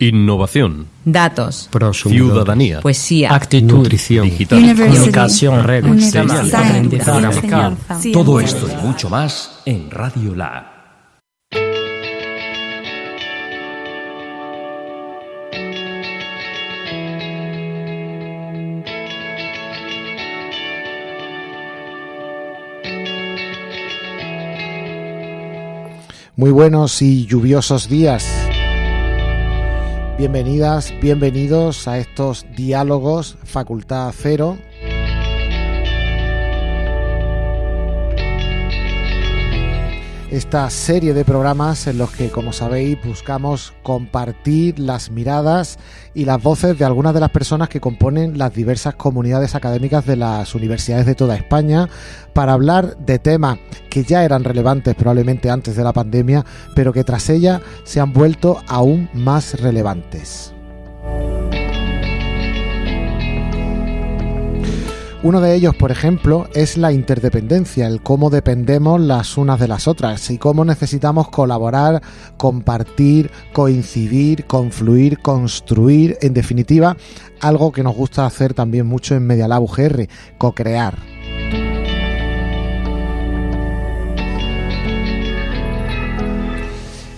Innovación. Datos. Prosumidor. Ciudadanía. Poesía. Actitud. Nutrición. Digital. Comunicación, redes. Todo esto y mucho más en Radio Lab. Muy buenos y lluviosos días. Bienvenidas, bienvenidos a estos diálogos Facultad Cero. Esta serie de programas en los que, como sabéis, buscamos compartir las miradas y las voces de algunas de las personas que componen las diversas comunidades académicas de las universidades de toda España para hablar de temas que ya eran relevantes probablemente antes de la pandemia, pero que tras ella se han vuelto aún más relevantes. Uno de ellos, por ejemplo, es la interdependencia, el cómo dependemos las unas de las otras y cómo necesitamos colaborar, compartir, coincidir, confluir, construir, en definitiva, algo que nos gusta hacer también mucho en Media Lab UGR, co-crear.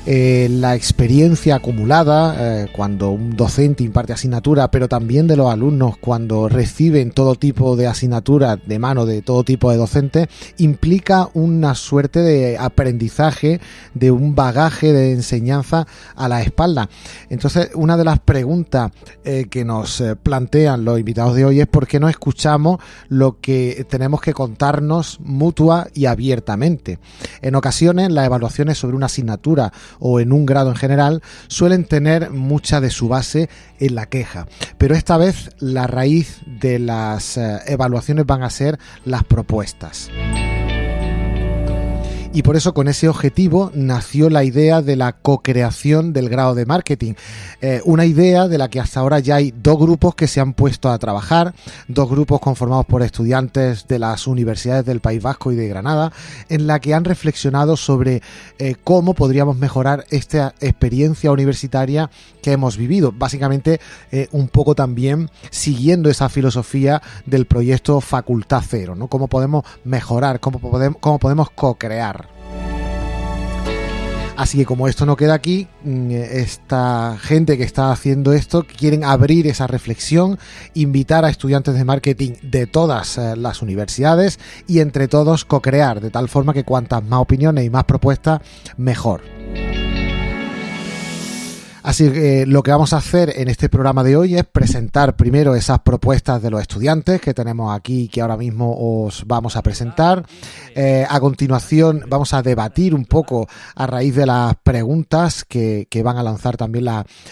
Eh, la experiencia acumulada eh, cuando un docente imparte asignatura, pero también de los alumnos cuando reciben todo tipo de asignatura de mano de todo tipo de docentes, implica una suerte de aprendizaje, de un bagaje de enseñanza a la espalda. Entonces, una de las preguntas eh, que nos plantean los invitados de hoy es por qué no escuchamos lo que tenemos que contarnos mutua y abiertamente. En ocasiones, las evaluaciones sobre una asignatura o en un grado en general suelen tener mucha de su base en la queja. Pero esta vez la raíz de las eh, evaluaciones van a ser las propuestas. Y por eso con ese objetivo nació la idea de la co-creación del grado de marketing. Eh, una idea de la que hasta ahora ya hay dos grupos que se han puesto a trabajar, dos grupos conformados por estudiantes de las universidades del País Vasco y de Granada, en la que han reflexionado sobre eh, cómo podríamos mejorar esta experiencia universitaria que hemos vivido. Básicamente eh, un poco también siguiendo esa filosofía del proyecto Facultad Cero, ¿no? Cómo podemos mejorar, cómo podemos, cómo podemos co-crear. Así que como esto no queda aquí, mm, esta gente que está haciendo esto quieren abrir esa reflexión, invitar a estudiantes de marketing de todas eh, las universidades y entre todos co-crear, de tal forma que cuantas más opiniones y más propuestas, mejor. Así que eh, lo que vamos a hacer en este programa de hoy es presentar primero esas propuestas de los estudiantes que tenemos aquí que ahora mismo os vamos a presentar. Eh, a continuación vamos a debatir un poco a raíz de las preguntas que, van a lanzar también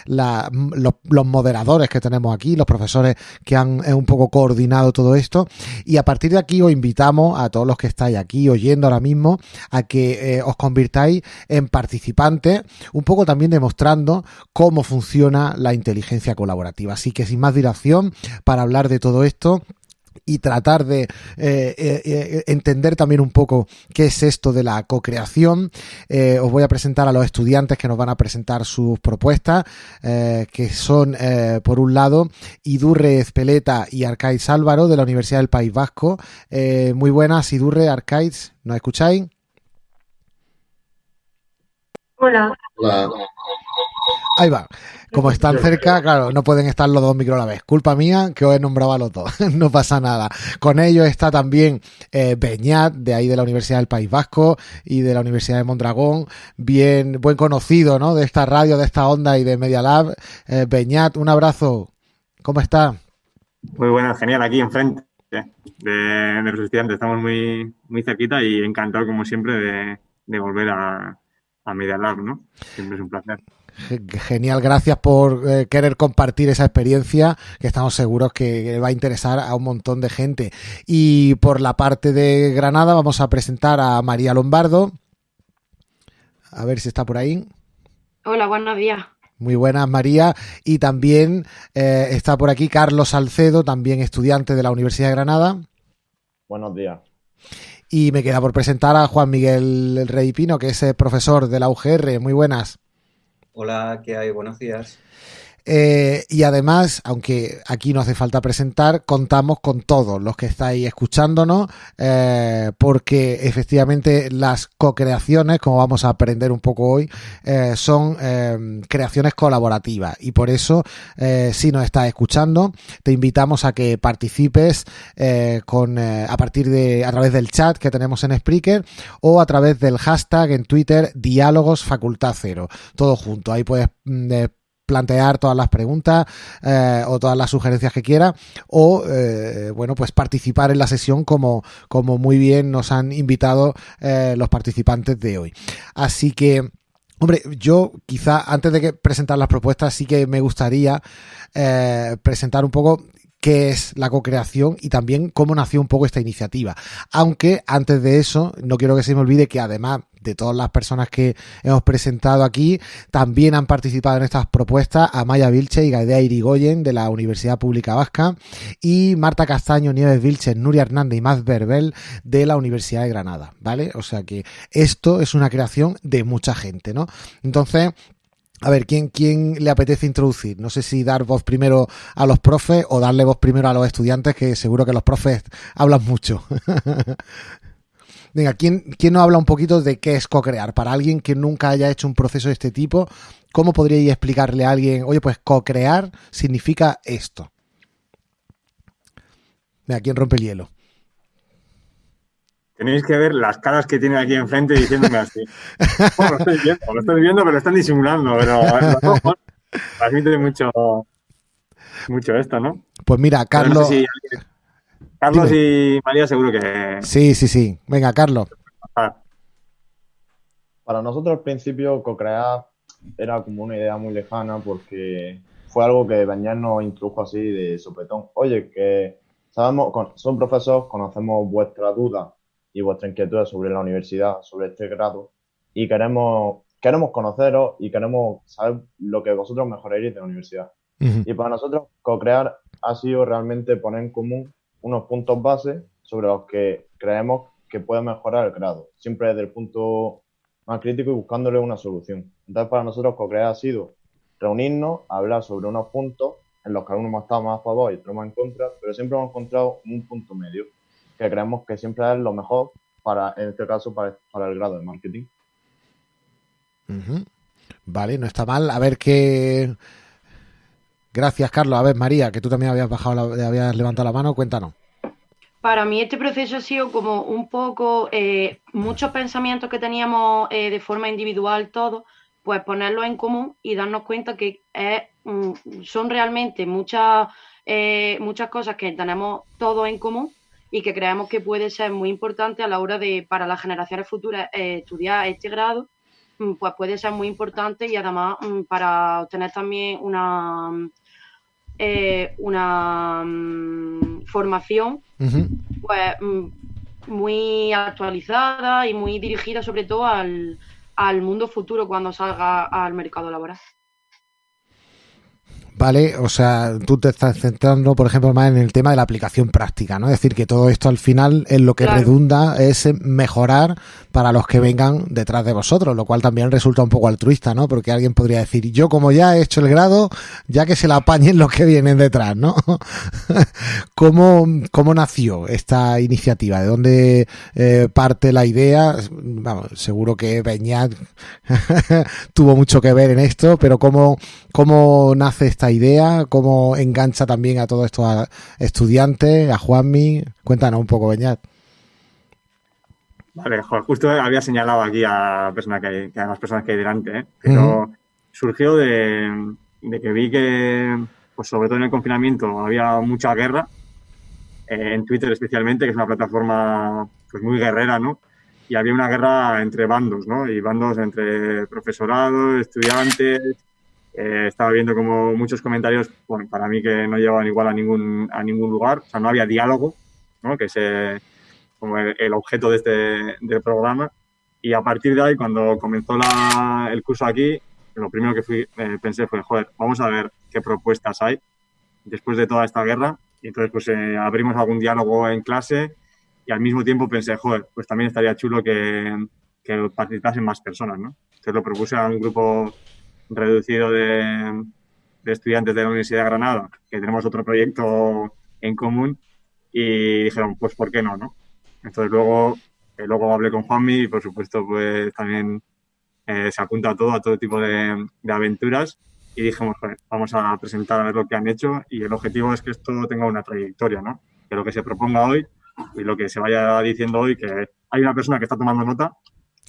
los, moderadores que tenemos aquí, los profesores que han eh, un poco coordinado todo esto. Y a partir de aquí os invitamos a todos los que estáis aquí oyendo ahora mismo a que os convirtáis en participantes, un poco también demostrando cómo funciona la inteligencia colaborativa. Así que sin más dilación, para hablar de todo esto, y tratar de eh, eh, entender también un poco qué es esto de la co-creación. Eh, os voy a presentar a los estudiantes que nos van a presentar sus propuestas, eh, que son, eh, por un lado, Idurre Ezpeleta y Arcaiz Álvaro de la Universidad del País Vasco. muy buenas, Idurre, Arcaiz, ¿nos escucháis? Hola. Hola. Ahí va. Como están cerca, claro, no pueden estar los dos micros a la vez. Culpa mía que os he nombrado a los dos. no pasa nada. Con ellos está también eh, Beñat, de ahí de la Universidad del País Vasco y de la Universidad de Mondragón. Bien, buen conocido, ¿no? De esta radio, de esta onda y de Media Lab. Eh, Beñat, un abrazo. ¿Cómo está? Muy bueno, genial, aquí enfrente de, de los estudiantes. Estamos muy, muy cerquita y encantado, como siempre, de, de volver a, a Media Lab, ¿no? Siempre es un placer. Genial, gracias por eh, querer compartir esa experiencia que estamos seguros que va a interesar a un montón de gente. Y por la parte de Granada vamos a presentar a María Lombardo. A ver si está por ahí. Hola, buenos días. Muy buenas, María. Y también eh, está por aquí Carlos Salcedo, también estudiante de la Universidad de Granada. Buenos días. Y me queda por presentar a Juan Miguel Rey Pino, que es profesor de la UGR. Muy buenas. Hola, ¿qué hay? Buenos días. Eh, y además, aunque aquí no hace falta presentar, contamos con todos los que estáis escuchándonos, eh, porque efectivamente las co-creaciones, como vamos a aprender un poco hoy, eh, son creaciones colaborativas. Y por eso, si nos estás escuchando, te invitamos a que participes con, a partir de, a través del chat que tenemos en Spreaker o a través del hashtag en Twitter, diálogos facultad cero. Todo junto. Ahí puedes mm, plantear todas las preguntas eh, o todas las sugerencias que quiera o eh, bueno pues participar en la sesión como, como muy bien nos han invitado eh, los participantes de hoy. Así que Hombre, yo quizá antes de que presentar las propuestas sí que me gustaría presentar un poco qué es la co-creación y también cómo nació un poco esta iniciativa. Aunque antes de eso, no quiero que se me olvide que además de todas las personas que hemos presentado aquí, también han participado en estas propuestas Amaya Vilche y Gaidea Irigoyen de la Universidad Pública Vasca y Marta Castaño, Nieves Vilche, Nuria Hernández y Maz Berbel de la Universidad de Granada, ¿vale? O sea que esto es una creación de mucha gente, ¿no? Entonces, a ver, ¿quién, ¿quién le apetece introducir? No sé si dar voz primero a los profes o darle voz primero a los estudiantes, que seguro que los profes hablan mucho. Venga, ¿quién, ¿quién nos habla un poquito de qué es co-crear? Para alguien que nunca haya hecho un proceso de este tipo, ¿cómo podríais explicarle a alguien, oye, pues co-crear significa esto? Venga, ¿quién rompe el hielo? Tenéis que ver las caras que tiene aquí enfrente diciéndome así. Bueno, lo estoy viendo, lo estoy viendo, pero están disimulando, pero transmite mucho, mucho esto, ¿no? Pues mira, Carlos. Carlos y María seguro que... Sí, sí, sí. Venga, Carlos. Para nosotros al principio co-crear era como una idea muy lejana porque fue algo que Beñat nos introdujo así de sopetón. Oye, que sabemos, son profesores, conocemos vuestra duda y vuestra inquietud sobre la universidad, sobre este grado y queremos, queremos conoceros y queremos saber lo que vosotros mejoraréis de la universidad. Y para nosotros co-crear ha sido realmente poner en común unos puntos base sobre los que creemos que puede mejorar el grado, siempre desde el punto más crítico y buscándole una solución. Entonces, para nosotros, co-crear ha sido reunirnos, hablar sobre unos puntos en los que algunos estado más a favor y otros más en contra, pero siempre hemos encontrado un punto medio que creemos que siempre es lo mejor para, en este caso, para, para el grado de marketing. Vale, no está mal. A ver qué Gracias, Carlos. A ver, María, que tú también habías bajado, habías levantado la mano, cuéntanos. Para mí este proceso ha sido como un poco eh, muchos pensamientos que teníamos eh, de forma individual todos, pues ponerlos en común y darnos cuenta que mm, son realmente muchas, eh, muchas cosas que tenemos todos en común y que creemos que puede ser muy importante a la hora de, para las generaciones futuras, estudiar este grado mm, pues puede ser muy importante y además mm, para obtener también una, eh, una mm, formación pues, mm, muy actualizada y muy dirigida sobre todo al, al mundo futuro cuando salga al mercado laboral. ¿Vale? O sea, tú te estás centrando, por ejemplo, más en el tema de la aplicación práctica, ¿no? Es decir, que todo esto al final en lo que redunda es mejorar para los que vengan detrás de vosotros, lo cual también resulta un poco altruista, ¿no? Porque alguien podría decir, yo como ya he hecho el grado, ya que se la apañen los que vienen detrás, ¿no? ¿Cómo, ¿Cómo nació esta iniciativa? ¿De dónde eh, parte la idea? Vamos, seguro que Beñat tuvo mucho que ver en esto, pero ¿cómo, cómo nace esta idea? ¿Cómo engancha también a todos estos estudiantes, a Juanmi? Cuéntanos un poco, Beñat. Vale, justo había señalado aquí a, persona que, a las personas que hay delante, ¿eh? pero surgió de, que vi que, pues sobre todo en el confinamiento, había mucha guerra, eh, en Twitter especialmente, que es una plataforma pues muy guerrera, ¿no? Y había una guerra entre bandos, ¿no? Y bandos entre profesorado, estudiantes, eh, estaba viendo como muchos comentarios, bueno, para mí que no llevaban igual a ningún, a ningún lugar, o sea, no había diálogo, ¿no? que es como el, objeto de este del programa. Y a partir de ahí, cuando comenzó la, el curso aquí, lo primero que fui, eh, pensé fue, joder, vamos a ver qué propuestas hay después de toda esta guerra. Y entonces, pues eh, abrimos algún diálogo en clase y al mismo tiempo pensé, joder, pues también estaría chulo que, que participasen más personas, ¿no? Entonces lo propuse a un grupo reducido de, estudiantes de la Universidad de Granada, que tenemos otro proyecto en común, y dijeron, pues, ¿por qué no? no? Entonces luego, eh, luego hablé con Juanmi y, por supuesto, pues también eh, se apunta a todo, a todo tipo de, aventuras, y dijimos, vamos a presentar a ver lo que han hecho, y el objetivo es que esto tenga una trayectoria, ¿no? Que lo que se proponga hoy y lo que se vaya diciendo hoy, que hay una persona que está tomando nota.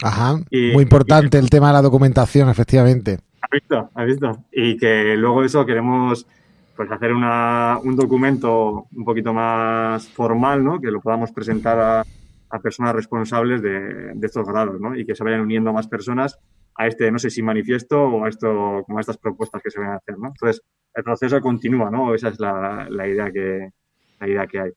Ajá, muy importante el tema de la documentación, efectivamente. ¿Has visto? ¿Has visto? Y que luego eso queremos pues hacer una, un documento un poquito más formal, ¿no? Que lo podamos presentar a, personas responsables de, estos grados, ¿no? Y que se vayan uniendo más personas a este, no sé si manifiesto o a esto, como a estas propuestas que se van a hacer, ¿no? Entonces, el proceso continúa, ¿no? Esa es la, la idea que la idea que hay.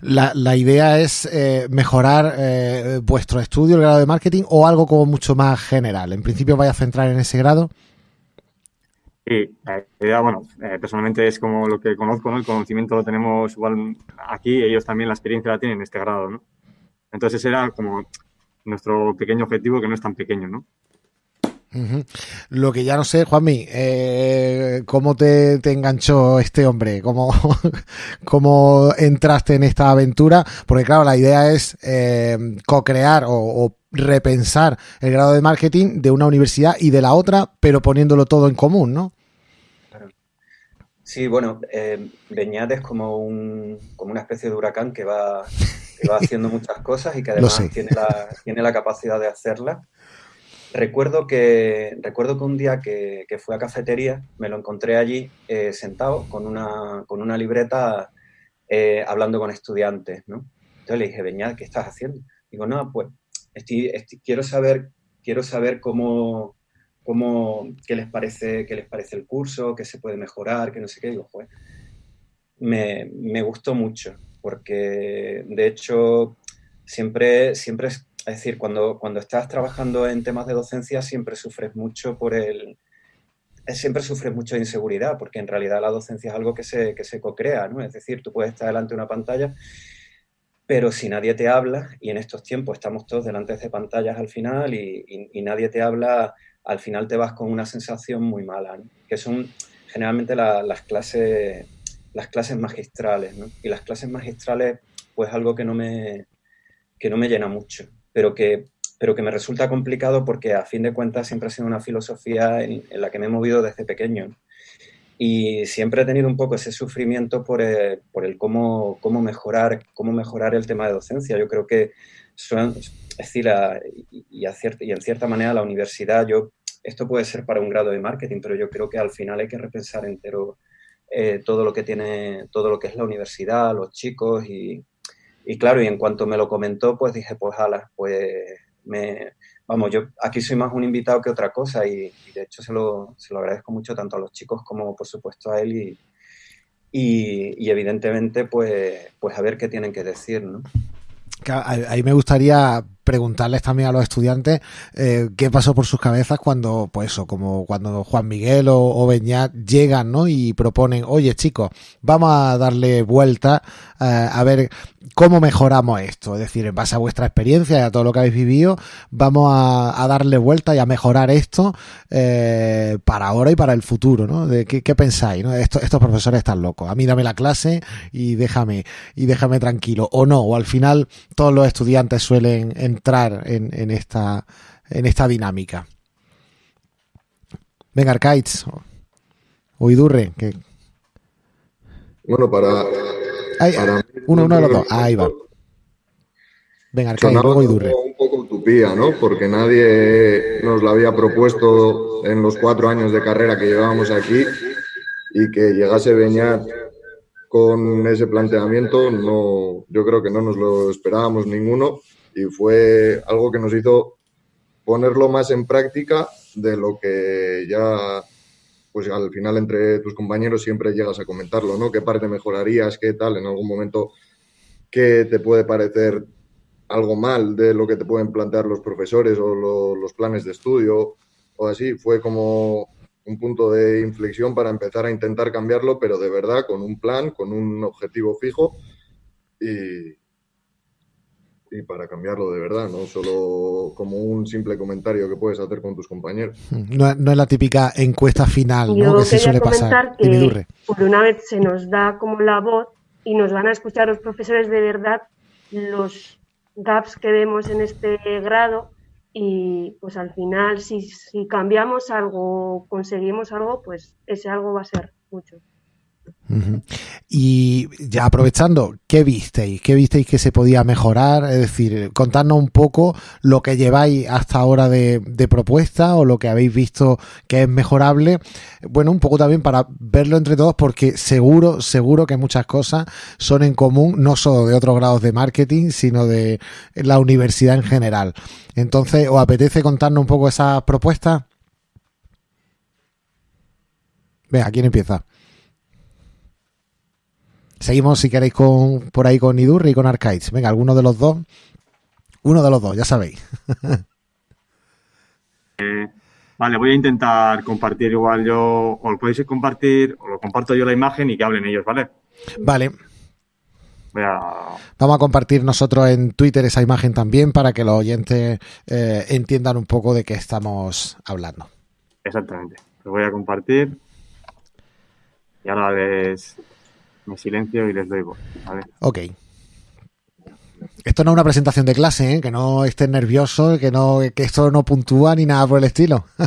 La, la idea es eh, mejorar eh, vuestro estudio, el grado de marketing, o algo como mucho más general. En principio, vaya a centrar en ese grado. Sí, la idea, bueno, eh, personalmente es como lo que conozco, ¿no? El conocimiento lo tenemos igual aquí, ellos también la experiencia la tienen en este grado, ¿no? Entonces, era como nuestro pequeño objetivo, que no es tan pequeño, ¿no? Lo que ya no sé, Juanmi, eh, ¿cómo te, enganchó este hombre? ¿Cómo, ¿Cómo entraste en esta aventura? Porque claro, la idea es eh, co-crear o, repensar el grado de marketing de una universidad y de la otra, pero poniéndolo todo en común, ¿no? Sí, bueno, eh, Beñat es como, un, como una especie de huracán que va, que va haciendo muchas cosas y que además tiene la, tiene la capacidad de hacerlas Recuerdo que, recuerdo que un día que, fui a cafetería, me lo encontré allí eh, sentado con una, con una libreta eh, hablando con estudiantes, ¿no? Entonces le dije, Beñat, ¿qué estás haciendo? Digo, no, pues quiero saber, quiero saber cómo, cómo, qué les parece, qué les parece el curso, qué se puede mejorar, qué no sé qué. Digo, pues, me, me gustó mucho, porque de hecho siempre, siempre decir, cuando, cuando estás trabajando en temas de docencia siempre sufres mucho por el... Eh, siempre sufres mucho de inseguridad, porque en realidad la docencia es algo que se, que se co-crea, ¿no? Es decir, tú puedes estar delante de una pantalla, pero si nadie te habla, y en estos tiempos estamos todos delante de pantallas al final y, nadie te habla, al final te vas con una sensación muy mala, ¿no? que son generalmente las, clases, las clases magistrales, ¿no? Y las clases magistrales, pues algo que no me, que no me llena mucho pero que, pero que me resulta complicado porque a fin de cuentas siempre ha sido una filosofía en, la que me he movido desde pequeño. Y siempre he tenido un poco ese sufrimiento por el, por el cómo, cómo, mejorar, cómo mejorar el tema de docencia. Yo creo que, son, es decir, y, y, y en cierta manera la universidad, yo, esto puede ser para un grado de marketing, pero yo creo que al final hay que repensar entero eh, todo lo que tiene, todo lo que es la universidad, los chicos y, y claro, y en cuanto me lo comentó, pues dije, pues ala, pues me, vamos, yo aquí soy más un invitado que otra cosa y, de hecho se lo, se lo, agradezco mucho tanto a los chicos como por supuesto a él y, y, evidentemente pues, pues a ver qué tienen que decir, ¿no? Ahí me gustaría preguntarles también a los estudiantes eh, qué pasó por sus cabezas cuando, pues eso, como cuando Juan Miguel o, o Beñat llegan, ¿no? Y proponen, oye chicos, vamos a darle vuelta eh, a ver cómo mejoramos esto. Es decir, en base a vuestra experiencia y a todo lo que habéis vivido, vamos a, darle vuelta y a mejorar esto eh, para ahora y para el futuro, ¿no? De qué, pensáis, estos profesores están locos. A mí dame la clase y déjame, y déjame tranquilo. O no, o al final todos los estudiantes suelen entrar en, esta, en esta dinámica. Venga, Arcaids o Idurre, que... Bueno, para, uno, uno de los dos. Ahí va. Venga, Arcaids, luego Idurre. Un poco utopía, ¿no? Porque nadie nos lo había propuesto en los cuatro años de carrera que llevábamos aquí y que llegase Beñat con ese planteamiento, no, yo creo que no nos lo esperábamos ninguno y fue algo que nos hizo ponerlo más en práctica de lo que ya, pues al final entre tus compañeros siempre llegas a comentarlo, ¿no? ¿Qué parte mejorarías? ¿Qué tal? En algún momento, ¿qué te puede parecer algo mal de lo que te pueden plantear los profesores o los planes de estudio o así? Fue como un punto de inflexión para empezar a intentar cambiarlo, pero de verdad con un plan, con un objetivo fijo y, y para cambiarlo de verdad, no solo como un simple comentario que puedes hacer con tus compañeros. No, es la típica encuesta final ¿no? que se suele pasar. Que por una vez se nos da como la voz y nos van a escuchar los profesores de verdad los gaps que vemos en este grado y pues al final si, si cambiamos algo, conseguimos algo, pues ese algo va a ser mucho. Y ya aprovechando, ¿qué visteis? ¿Qué visteis que se podía mejorar? Es decir, contadnos un poco lo que lleváis hasta ahora de, propuesta o lo que habéis visto que es mejorable. Bueno, un poco también para verlo entre todos porque seguro, seguro que muchas cosas son en común, no solo de otros grados de marketing, sino de la universidad en general. Entonces, ¿os apetece contarnos un poco esas propuestas? Venga, ¿quién empieza? Seguimos, si queréis, con por ahí con Idurri y con Archives. Venga, alguno de los dos. Uno de los dos, ya sabéis. Eh, vale, voy a intentar compartir igual yo, o lo podéis compartir, o lo comparto yo la imagen y que hablen ellos, ¿vale? Vale. A... Vamos a compartir nosotros en Twitter esa imagen también para que los oyentes eh, entiendan un poco de qué estamos hablando. Exactamente. Lo voy a compartir. Y ahora les, me silencio y les doy voz. Ok. Esto no es una presentación de clase, ¿eh? que no estés nervioso, que no, que esto no puntúa ni nada por el estilo.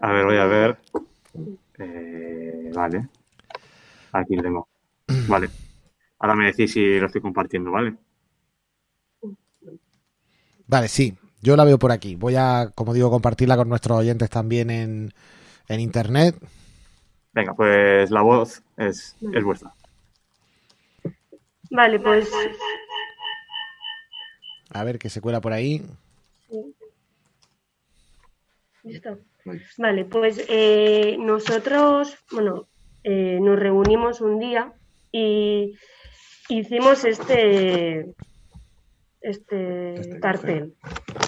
a ver, voy a ver. Eh, vale. Aquí lo tengo. Vale. Ahora me decís si lo estoy compartiendo, ¿vale? Vale, sí. Yo la veo por aquí. Voy a, como digo, compartirla con nuestros oyentes también en, en internet. Venga, pues la voz es, es vuestra. Vale, pues. A ver, que se cuela por ahí. Listo. Vale, pues eh, nosotros, bueno, eh, nos reunimos un día y hicimos este, este, este cartel.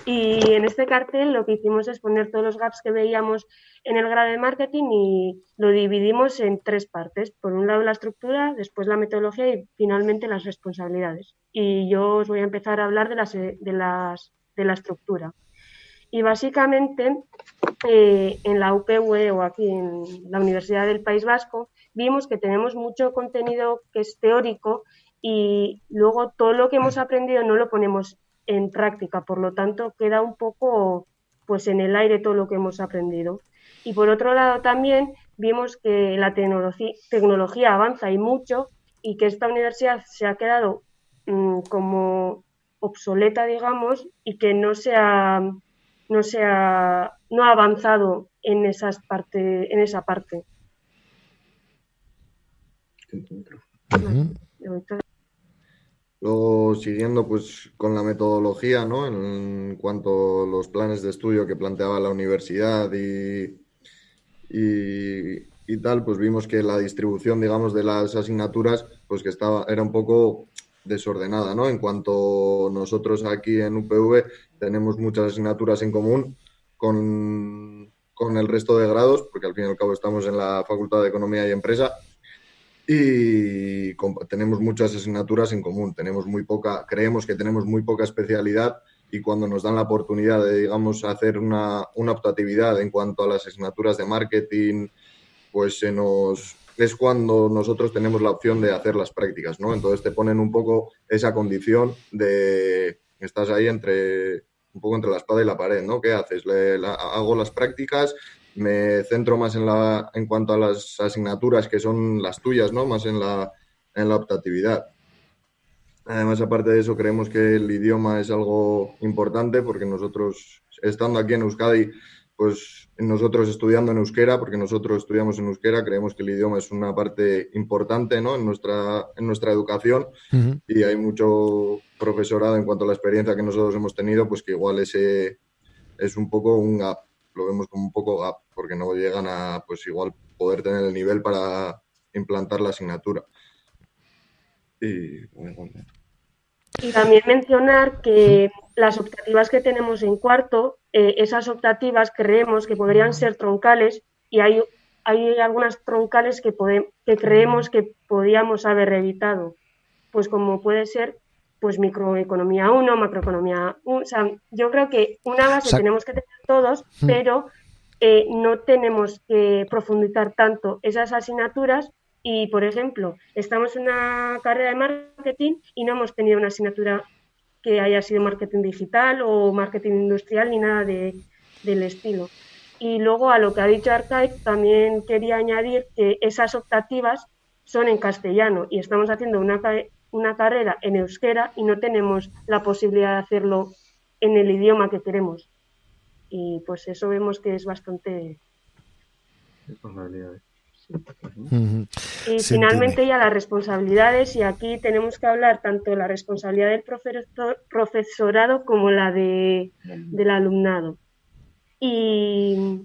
Y en este cartel lo que hicimos es poner todos los gaps que veíamos en el grado de marketing y lo dividimos en tres partes. Por un lado la estructura, después la metodología y finalmente las responsabilidades. Y yo os voy a empezar a hablar de, las, de, las, de la estructura. Y básicamente eh, en la UPV o aquí en la Universidad del País Vasco vimos que tenemos mucho contenido que es teórico y luego todo lo que hemos aprendido no lo ponemos en práctica, por lo tanto queda un poco pues en el aire todo lo que hemos aprendido. Y por otro lado también vimos que la tecnología, avanza y mucho y que esta universidad se ha quedado mm, como obsoleta, digamos, y que no se ha, no se ha, no ha avanzado en, esas parte, en esa parte. Luego, siguiendo pues con la metodología, ¿no? En cuanto a los planes de estudio que planteaba la universidad y, y, tal, pues vimos que la distribución, digamos, de las asignaturas, pues que estaba, era un poco desordenada, ¿no? En cuanto nosotros aquí en UPV tenemos muchas asignaturas en común con, con el resto de grados, porque al fin y al cabo estamos en la Facultad de Economía y Empresa, y tenemos muchas asignaturas en común. Tenemos muy poca, creemos que tenemos muy poca especialidad y cuando nos dan la oportunidad de, digamos, hacer una, una optatividad en cuanto a las asignaturas de marketing, pues se nos es cuando nosotros tenemos la opción de hacer las prácticas, ¿no? Entonces te ponen un poco esa condición de estás ahí entre un poco entre la espada y la pared, ¿no? ¿Qué haces? Le, hago las prácticas, me centro más en la en cuanto a las asignaturas que son las tuyas, ¿no? Más en la en la optatividad. Además, aparte de eso, creemos que el idioma es algo importante porque nosotros, estando aquí en Euskadi, pues nosotros estudiando en euskera, porque nosotros estudiamos en euskera, creemos que el idioma es una parte importante ¿no? en, nuestra, en nuestra educación y hay mucho profesorado en cuanto a la experiencia que nosotros hemos tenido, pues que igual ese es un poco un gap, lo vemos como un poco gap, porque no llegan a, pues igual, poder tener el nivel para implantar la asignatura. Y, también mencionar que las optativas que tenemos en cuarto, eh, esas optativas creemos que podrían ser troncales y hay, hay algunas troncales que, que creemos que podíamos haber evitado. pues como puede ser pues microeconomía 1, macroeconomía 1. O sea, yo creo que una base tenemos que tener todos, mm. pero eh, no tenemos que profundizar tanto esas asignaturas y, por ejemplo, estamos en una carrera de marketing y no hemos tenido una asignatura que haya sido marketing digital o marketing industrial ni nada de, del estilo. Y luego a lo que ha dicho Archive, también quería añadir que esas optativas son en castellano y estamos haciendo una, una carrera en euskera y no tenemos la posibilidad de hacerlo en el idioma que queremos. Y pues eso vemos que es bastante... Y finalmente ya las responsabilidades, y aquí tenemos que hablar tanto la responsabilidad del profesorado como la de, del alumnado. Y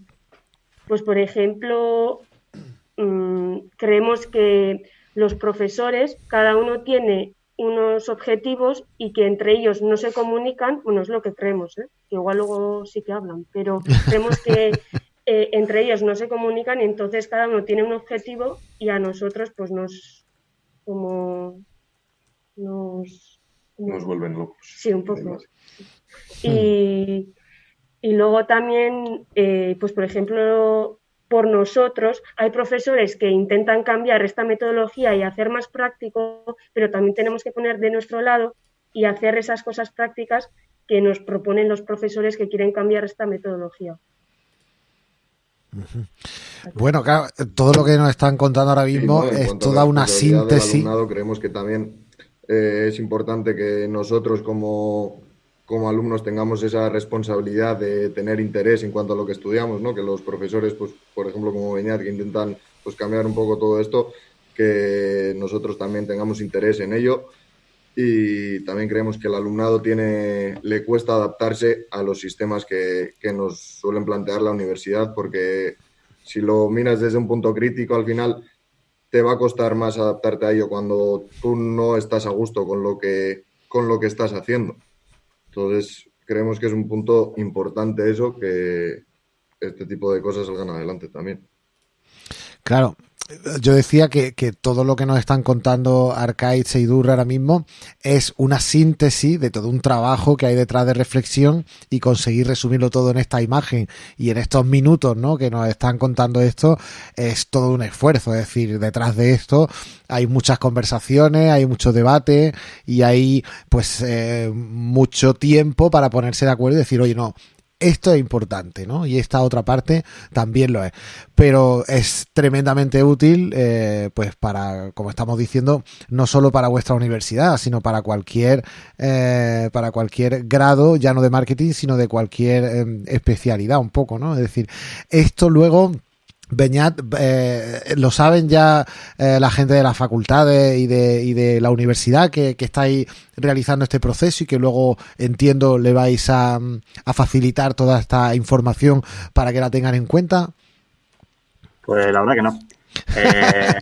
pues por ejemplo, mm, creemos que los profesores, cada uno tiene unos objetivos y que entre ellos no se comunican, bueno, es lo que creemos, ¿eh? que igual luego sí que hablan, pero creemos que eh, entre ellos no se comunican y entonces cada uno tiene un objetivo y a nosotros pues nos como nos nos vuelven locos. Sí, un poco. Y, y luego también, eh, pues por ejemplo, por nosotros. Hay profesores que intentan cambiar esta metodología y hacer más práctico, pero también tenemos que poner de nuestro lado y hacer esas cosas prácticas que nos proponen los profesores que quieren cambiar esta metodología. Bueno, claro, todo lo que nos están contando ahora mismo es toda una síntesis. creemos que también eh, es importante que nosotros como como alumnos tengamos esa responsabilidad de tener interés en cuanto a lo que estudiamos, ¿no? Que los profesores, pues, por ejemplo, como Beñat, que intentan pues, cambiar un poco todo esto, que nosotros también tengamos interés en ello. Y también creemos que el alumnado tiene, le cuesta adaptarse a los sistemas que, que nos suelen plantear la universidad, porque si lo miras desde un punto crítico, al final te va a costar más adaptarte a ello cuando tú no estás a gusto con lo que, con lo que estás haciendo. Entonces, creemos que es un punto importante eso, que este tipo de cosas salgan adelante también. Claro, yo decía que, todo lo que nos están contando Arcade y Durra ahora mismo es una síntesis de todo un trabajo que hay detrás de reflexión y conseguir resumirlo todo en esta imagen y en estos minutos ¿no? que nos están contando esto es todo un esfuerzo. Es decir, detrás de esto hay muchas conversaciones, hay mucho debate y hay pues eh, mucho tiempo para ponerse de acuerdo y decir, oye, no, esto es importante, ¿no? Y esta otra parte también lo es. Pero es tremendamente útil, eh, pues para, como estamos diciendo, no solo para vuestra universidad, sino para cualquier, eh, para cualquier grado, ya no de marketing, sino de cualquier em, especialidad, un poco, ¿no? Es decir, esto luego Beñat, eh, lo saben ya eh, la gente de las facultades y de, y de la universidad que, que, estáis realizando este proceso y que luego entiendo le vais a, facilitar toda esta información para que la tengan en cuenta. Pues la verdad que no. Eh,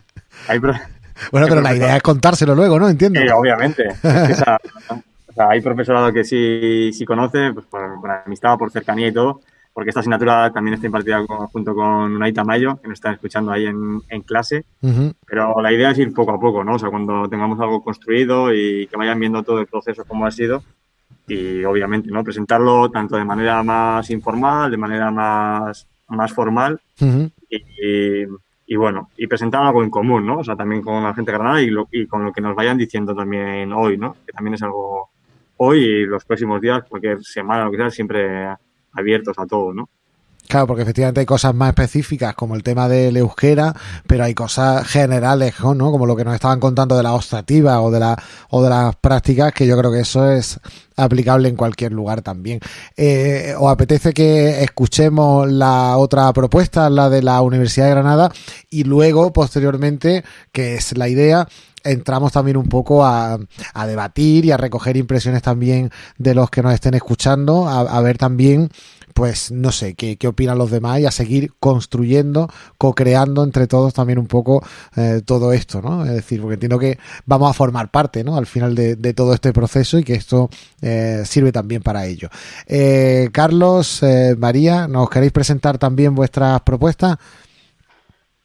bueno, pero la idea es contárselo luego, ¿no? Entiendo. Sí, obviamente. hay profesorado que sí, sí conoce, pues por, por amistad, por cercanía y todo porque esta asignatura también está impartida junto con Unaita Mayo, que nos están escuchando ahí en, clase. Pero la idea es ir poco a poco, ¿no? O sea, cuando tengamos algo construido y que vayan viendo todo el proceso como ha sido. Y obviamente, ¿no? Presentarlo tanto de manera más informal, de manera más, más formal. y, bueno, y presentar algo en común, ¿no? O sea, también con la gente Granada y, y con lo que nos vayan diciendo también hoy, ¿no? Que también es algo hoy y los próximos días, cualquier semana, lo que sea, siempre abiertos a todo, ¿no? Claro, porque efectivamente hay cosas más específicas como el tema del euskera, pero hay cosas generales, ¿no? Como lo que nos estaban contando de la ostrativa o de la o de las prácticas, que yo creo que eso es aplicable en cualquier lugar también. Eh, ¿Os apetece que escuchemos la otra propuesta, la de la Universidad de Granada, y luego, posteriormente, que es la idea, entramos también un poco a, a, debatir y a recoger impresiones también de los que nos estén escuchando, a, ver también pues no sé qué, qué opinan los demás y a seguir construyendo, co-creando entre todos también un poco eh, todo esto, ¿no? Es decir, porque entiendo que vamos a formar parte, ¿no? Al final de, todo este proceso y que esto eh, sirve también para ello. Eh, Carlos, María, ¿nos queréis presentar también vuestras propuestas?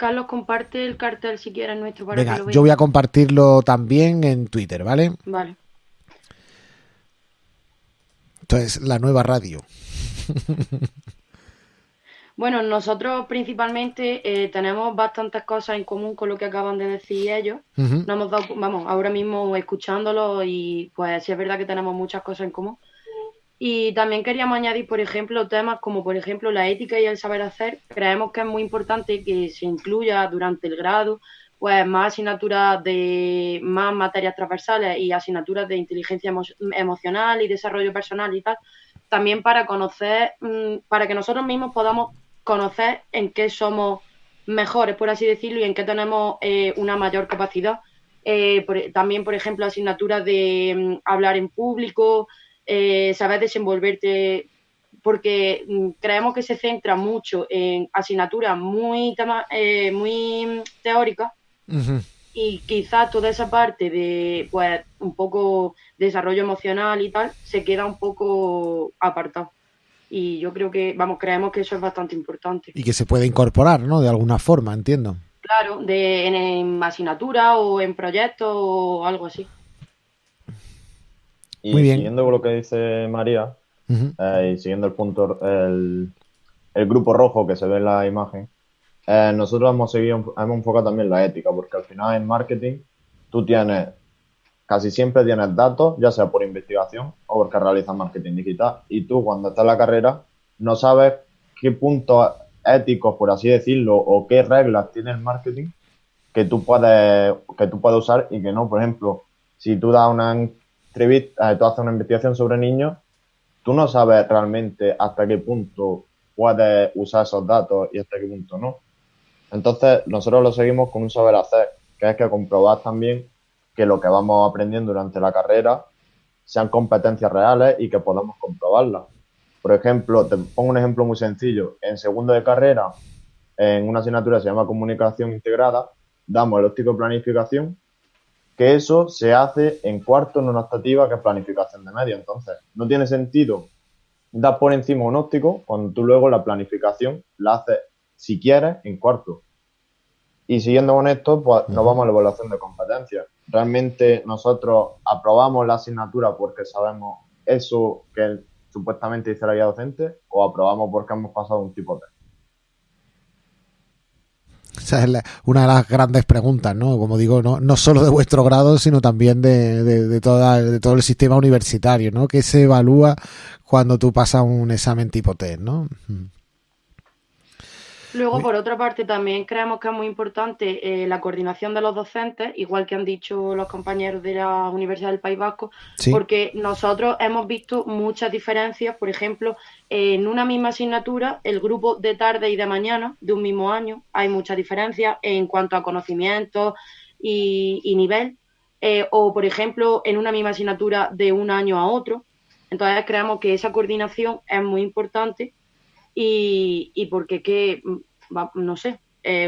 Carlos, comparte el cartel si quieres nuestro para Venga, yo voy a compartirlo también en Twitter, ¿vale? Vale. Entonces, la nueva radio. Bueno, nosotros principalmente eh, tenemos bastantes cosas en común con lo que acaban de decir ellos. Nos hemos dado, vamos, ahora mismo escuchándolo y pues sí es verdad que tenemos muchas cosas en común. Y también queríamos añadir, por ejemplo, temas como, por ejemplo, la ética y el saber hacer. Creemos que es muy importante que se incluya durante el grado pues más asignaturas de más materias transversales y asignaturas de inteligencia emocional y desarrollo personal y tal, también para conocer, mm, para que nosotros mismos podamos conocer en qué somos mejores, por así decirlo, y en qué tenemos eh, una mayor capacidad. Eh, también, por ejemplo, asignaturas de mm, hablar en público, eh, saber desenvolverte, porque mm, creemos que se centra mucho en asignaturas muy, muy teóricas y quizás toda esa parte de, pues, un poco desarrollo emocional y tal, se queda un poco apartado y yo creo que, vamos, creemos que eso es bastante importante. Y que se puede incorporar, ¿no? De alguna forma, entiendo. Claro, de, en, asignatura o en proyectos o algo así. Y Muy bien. siguiendo con lo que dice María, eh, y siguiendo el punto, el, el, grupo rojo que se ve en la imagen, eh, nosotros hemos seguido, hemos enfocado también la ética, porque al final en marketing tú tienes casi siempre tienes datos, ya sea por investigación o porque realizas marketing digital. Y tú, cuando estás en la carrera, no sabes qué puntos éticos, por así decirlo, o qué reglas tiene el marketing que tú puedes, que tú puedes usar y que no. Por ejemplo, si tú das una eh, tú haces una investigación sobre niños, tú no sabes realmente hasta qué punto puedes usar esos datos y hasta qué punto no. Entonces, nosotros lo seguimos con un saber hacer, que es que comprobar también que lo que vamos aprendiendo durante la carrera sean competencias reales y que podamos comprobarlas. Por ejemplo, te pongo un ejemplo muy sencillo. En segundo de carrera, en una asignatura que se llama comunicación integrada, damos el óptico de planificación, que eso se hace en cuarto en una optativa que es planificación de media. Entonces, no tiene sentido dar por encima un óptico cuando tú luego la planificación la haces, si quieres, en cuarto. Y siguiendo con esto, pues nos vamos a la evaluación de competencias realmente nosotros aprobamos la asignatura porque sabemos eso que supuestamente dice la guía docente o aprobamos porque hemos pasado un tipo de esa es una de las grandes preguntas, ¿no? Como digo, no, no solo de vuestro grado, sino también de, de, toda, de todo el sistema universitario, ¿no? ¿Qué se evalúa cuando tú pasas un examen tipo test, ¿no? Luego, por otra parte, también creemos que es muy importante eh, la coordinación de los docentes, igual que han dicho los compañeros de la Universidad del País Vasco, porque nosotros hemos visto muchas diferencias, por ejemplo, en una misma asignatura, el grupo de tarde y de mañana de un mismo año, hay muchas diferencias en cuanto a conocimientos y, nivel, eh, o por ejemplo, en una misma asignatura de un año a otro. Entonces, creemos que esa coordinación es muy importante y, y porque que, mm, no sé,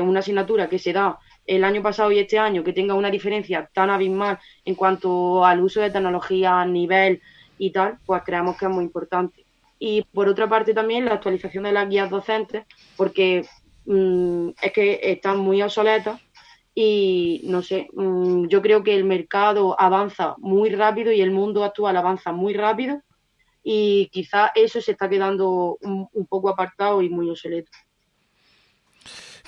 una asignatura que se da el año pasado y este año que tenga una diferencia tan abismal en cuanto al uso de tecnología, nivel y tal, pues creemos que es muy importante. Y por otra parte también la actualización de las guías docentes, porque mm, es que están muy obsoletas y no sé, mm, yo creo que el mercado avanza muy rápido y el mundo actual avanza muy rápido y quizá eso se está quedando un, poco apartado y muy obsoleto.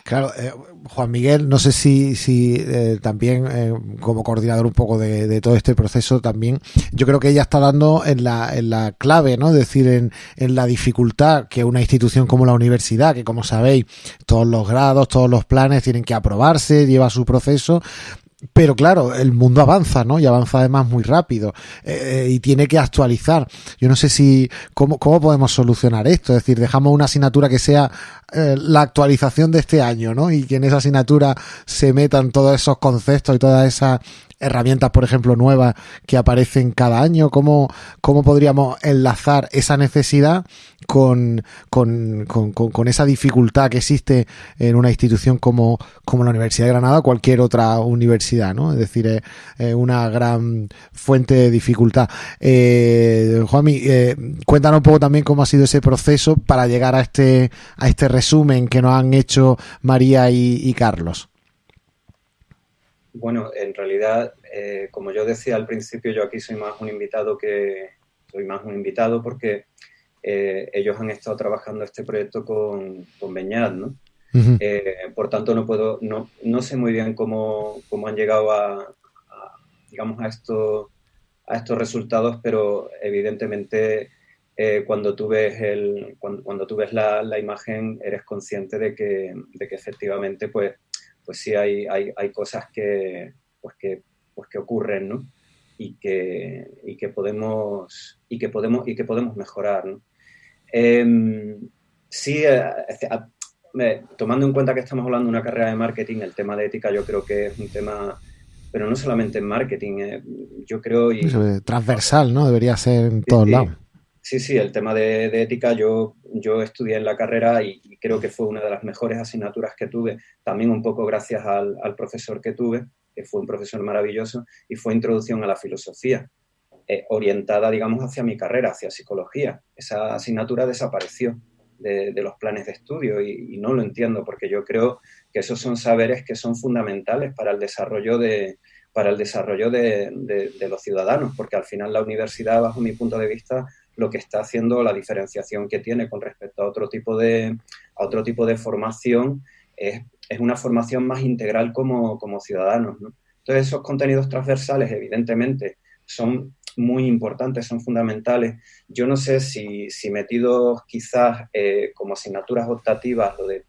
Claro, eh, Juan Miguel, no sé si, si eh, también eh, como coordinador un poco de, todo este proceso también, yo creo que ella está dando en la, en la clave, ¿no? Es decir, en, en la dificultad que una institución como la universidad, que como sabéis, todos los grados, todos los planes tienen que aprobarse, lleva su proceso, pero claro, el mundo avanza, ¿no? Y avanza además muy rápido eh, y tiene que actualizar. Yo no sé si cómo, cómo podemos solucionar esto. Es decir, dejamos una asignatura que sea eh, la actualización de este año, ¿no? Y que en esa asignatura se metan todos esos conceptos y todas esas herramientas, por ejemplo, nuevas que aparecen cada año. ¿Cómo, cómo podríamos enlazar esa necesidad con, con, con, con, esa dificultad que existe en una institución como, como la Universidad de Granada, cualquier otra universidad, ¿no? Es decir, es una gran fuente de dificultad. Eh, Juanmi, eh, cuéntanos un poco también cómo ha sido ese proceso para llegar a este, a este resumen que nos han hecho María y, Carlos. Bueno, en realidad, eh, como yo decía al principio, yo aquí soy más un invitado que soy más un invitado porque eh, ellos han estado trabajando este proyecto con, con Beñat, ¿no? Eh, por tanto, no puedo, no, no sé muy bien cómo, cómo han llegado a, digamos, a estos, a estos resultados, pero evidentemente eh, cuando tú ves, el, cuando, tú ves la, la, imagen eres consciente de que, de que efectivamente, pues, pues sí hay, hay, hay cosas que, pues que, pues que ocurren, ¿no? Y que, y que podemos y que podemos y que podemos mejorar. ¿no? Em, sí, eh, tomando en cuenta que estamos hablando de una carrera de marketing, el tema de ética yo creo que es un tema, pero no solamente en marketing, eh, yo creo... Y, transversal, ¿no? Debería ser en todos lados. Sí, sí, el tema de, ética yo, yo estudié en la carrera y, creo que fue una de las mejores asignaturas que tuve, también un poco gracias al, al profesor que tuve, que fue un profesor maravilloso, y fue introducción a la filosofía. Eh, orientada, digamos, hacia mi carrera, hacia psicología. Esa asignatura desapareció de, los planes de estudio y, no lo entiendo porque yo creo que esos son saberes que son fundamentales para el desarrollo de, para el desarrollo de, los ciudadanos, porque al final la universidad, bajo mi punto de vista, lo que está haciendo, la diferenciación que tiene con respecto a otro tipo de, a otro tipo de formación, es, una formación más integral como, como ciudadanos. Entonces, esos contenidos transversales, evidentemente, son muy importantes, son fundamentales. Yo no sé si, metidos quizás eh, como asignaturas optativas, lo de,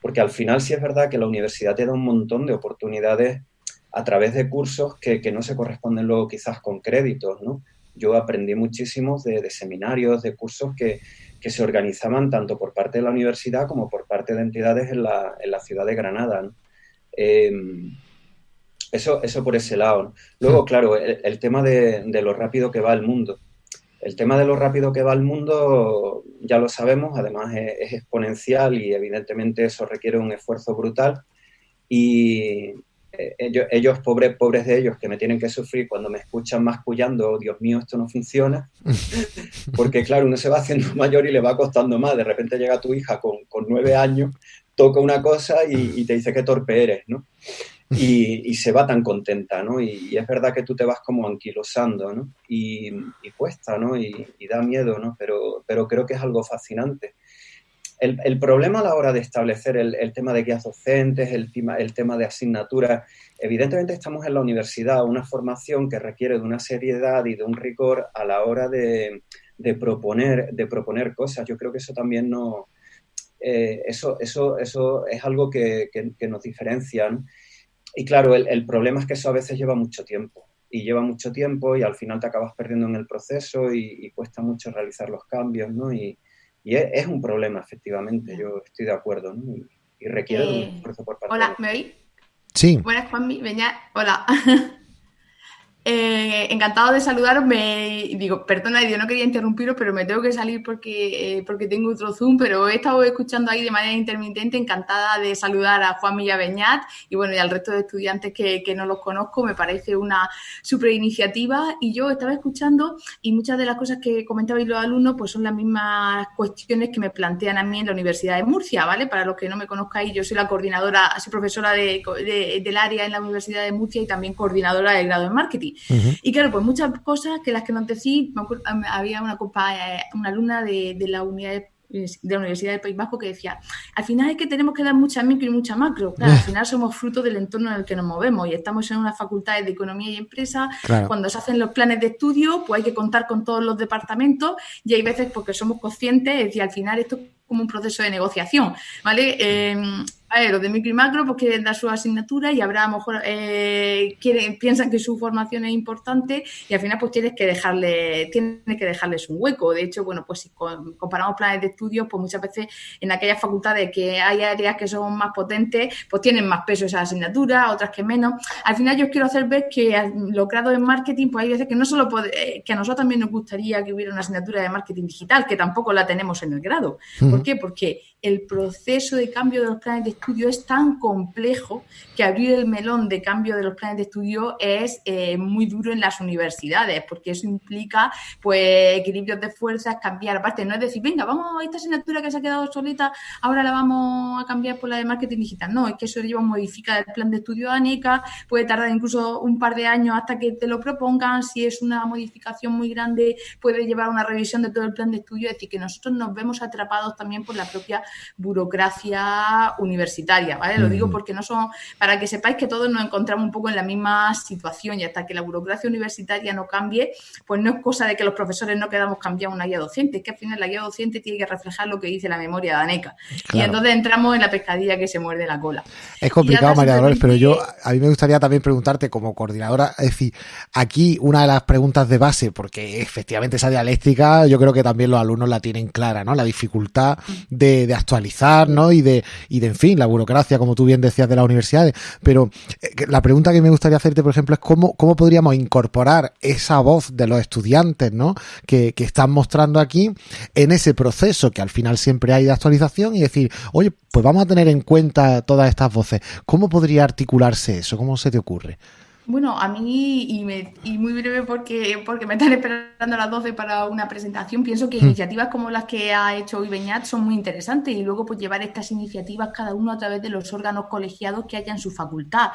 porque al final sí es verdad que la universidad te da un montón de oportunidades a través de cursos que, que no se corresponden luego quizás con créditos, ¿no? Yo aprendí muchísimo de, seminarios, de cursos que, que, se organizaban tanto por parte de la universidad como por parte de entidades en la, en la ciudad de Granada. Em, eso, eso por ese lado. Luego, hmm. claro, el, tema de, lo rápido que va el mundo. El tema de lo rápido que va el mundo ya lo sabemos, además es, exponencial y evidentemente eso requiere un esfuerzo brutal. Y eh, ellos, pobres, pobres de ellos, que me tienen que sufrir cuando me escuchan mascullando, oh, Dios mío, esto no funciona. Porque claro, uno se va haciendo mayor y le va costando más. De repente llega tu hija con, con nueve años, toca una cosa y, y te dice qué torpe eres, ¿no? y, se va tan contenta, ¿no? Y, es verdad que tú te vas como anquilosando, ¿no? Y, cuesta, ¿no? Y, da miedo, ¿no? Pero, pero creo que es algo fascinante. El, problema a la hora de establecer el, tema de guías docentes, el tema, el tema de asignaturas, evidentemente estamos en la universidad, una formación que requiere de una seriedad y de un rigor a la hora de, proponer, de proponer cosas. Yo creo que eso también no... Eh, eso, eso, eso es algo que, que nos diferencia. Y claro, el, problema es que eso a veces lleva mucho tiempo. Y lleva mucho tiempo y al final te acabas perdiendo en el proceso y, cuesta mucho realizar los cambios, ¿no? Es, un problema, efectivamente, yo estoy de acuerdo, ¿no? Y, requiere de un eh, esfuerzo por parte Hola, ¿me oís? Sí. Buenas, Juanmi, Veña, hola. Eh, encantado de saludaros. Me, digo, perdona, yo no quería interrumpiros, pero me tengo que salir porque, eh, porque tengo otro Zoom, pero he estado escuchando ahí de manera intermitente. Encantada de saludar a Juan Milla Beñat y bueno, y al resto de estudiantes que, no los conozco. Me parece una super iniciativa. Y yo estaba escuchando y muchas de las cosas que comentabais los alumnos, pues son las mismas cuestiones que me plantean a mí en la Universidad de Murcia, ¿vale? Para los que no me conozcáis, yo soy la coordinadora, soy profesora del área en la Universidad de Murcia y también coordinadora del grado de marketing. Y claro, pues muchas cosas que las que no decís, había una, eh, una alumna de, la unidad de la Universidad del País Vasco que decía, al final es que tenemos que dar mucha micro y mucha macro. Claro, al final somos fruto del entorno en el que nos movemos y estamos en unas facultades de economía y empresa. Cuando se hacen los planes de estudio, pues hay que contar con todos los departamentos y hay veces porque somos conscientes, es decir, al final esto es como un proceso de negociación, ¿vale? Los de micro y macro pues quieren dar su asignatura y habrá a lo mejor eh, quieren, piensan que su formación es importante y al final pues tienes que dejarle, tienes que dejarles un hueco. De hecho, bueno, pues si comparamos planes de estudios, pues muchas veces en aquellas facultades que hay áreas que son más potentes, pues tienen más peso esa asignatura, otras que menos. Al final yo quiero hacer ver que los grados en marketing, pues hay veces que no solo eh, que a nosotros también nos gustaría que hubiera una asignatura de marketing digital, que tampoco la tenemos en el grado. ¿Por qué? Porque el proceso de cambio de los planes de estudio es tan complejo que abrir el melón de cambio de los planes de estudio es eh, muy duro en las universidades, porque eso implica pues equilibrios de fuerzas, cambiar aparte, no es decir, venga, vamos a esta asignatura que se ha quedado solita, ahora la vamos a cambiar por la de marketing digital. No, es que eso lleva a modificar el plan de estudio de ANECA, puede tardar incluso un par de años hasta que te lo propongan, si es una modificación muy grande, puede llevar a una revisión de todo el plan de estudio, es decir, que nosotros nos vemos atrapados también por la propia burocracia universitaria, ¿vale? Lo digo porque no son, para que sepáis que todos nos encontramos un poco en la misma situación y hasta que la burocracia universitaria no cambie, pues no es cosa de que los profesores no quedamos cambiar una guía docente, es que al final la guía docente tiene que reflejar lo que dice la memoria de ANECA. Y entonces entramos en la pescadilla que se muerde la cola. Es complicado, María Dolores, pero yo a mí me gustaría también preguntarte como coordinadora, es decir, aquí una de las preguntas de base, porque efectivamente esa dialéctica yo creo que también los alumnos la tienen clara, ¿no? La dificultad de, de actualizar, ¿no? Y de, y de, en fin, la burocracia, como tú bien decías, de las universidades. Pero eh, la pregunta que me gustaría hacerte, por ejemplo, es cómo, cómo podríamos incorporar esa voz de los estudiantes, ¿no? Que, que están mostrando aquí en ese proceso que al final siempre hay de actualización y decir, oye, pues vamos a tener en cuenta todas estas voces. ¿Cómo podría articularse eso? ¿Cómo se te ocurre? Bueno, a mí, y, me, y, muy breve porque, porque me están esperando a las 12 para una presentación, pienso que hmm. iniciativas como las que ha hecho hoy Beñat son muy interesantes y luego pues llevar estas iniciativas cada uno a través de los órganos colegiados que haya en su facultad.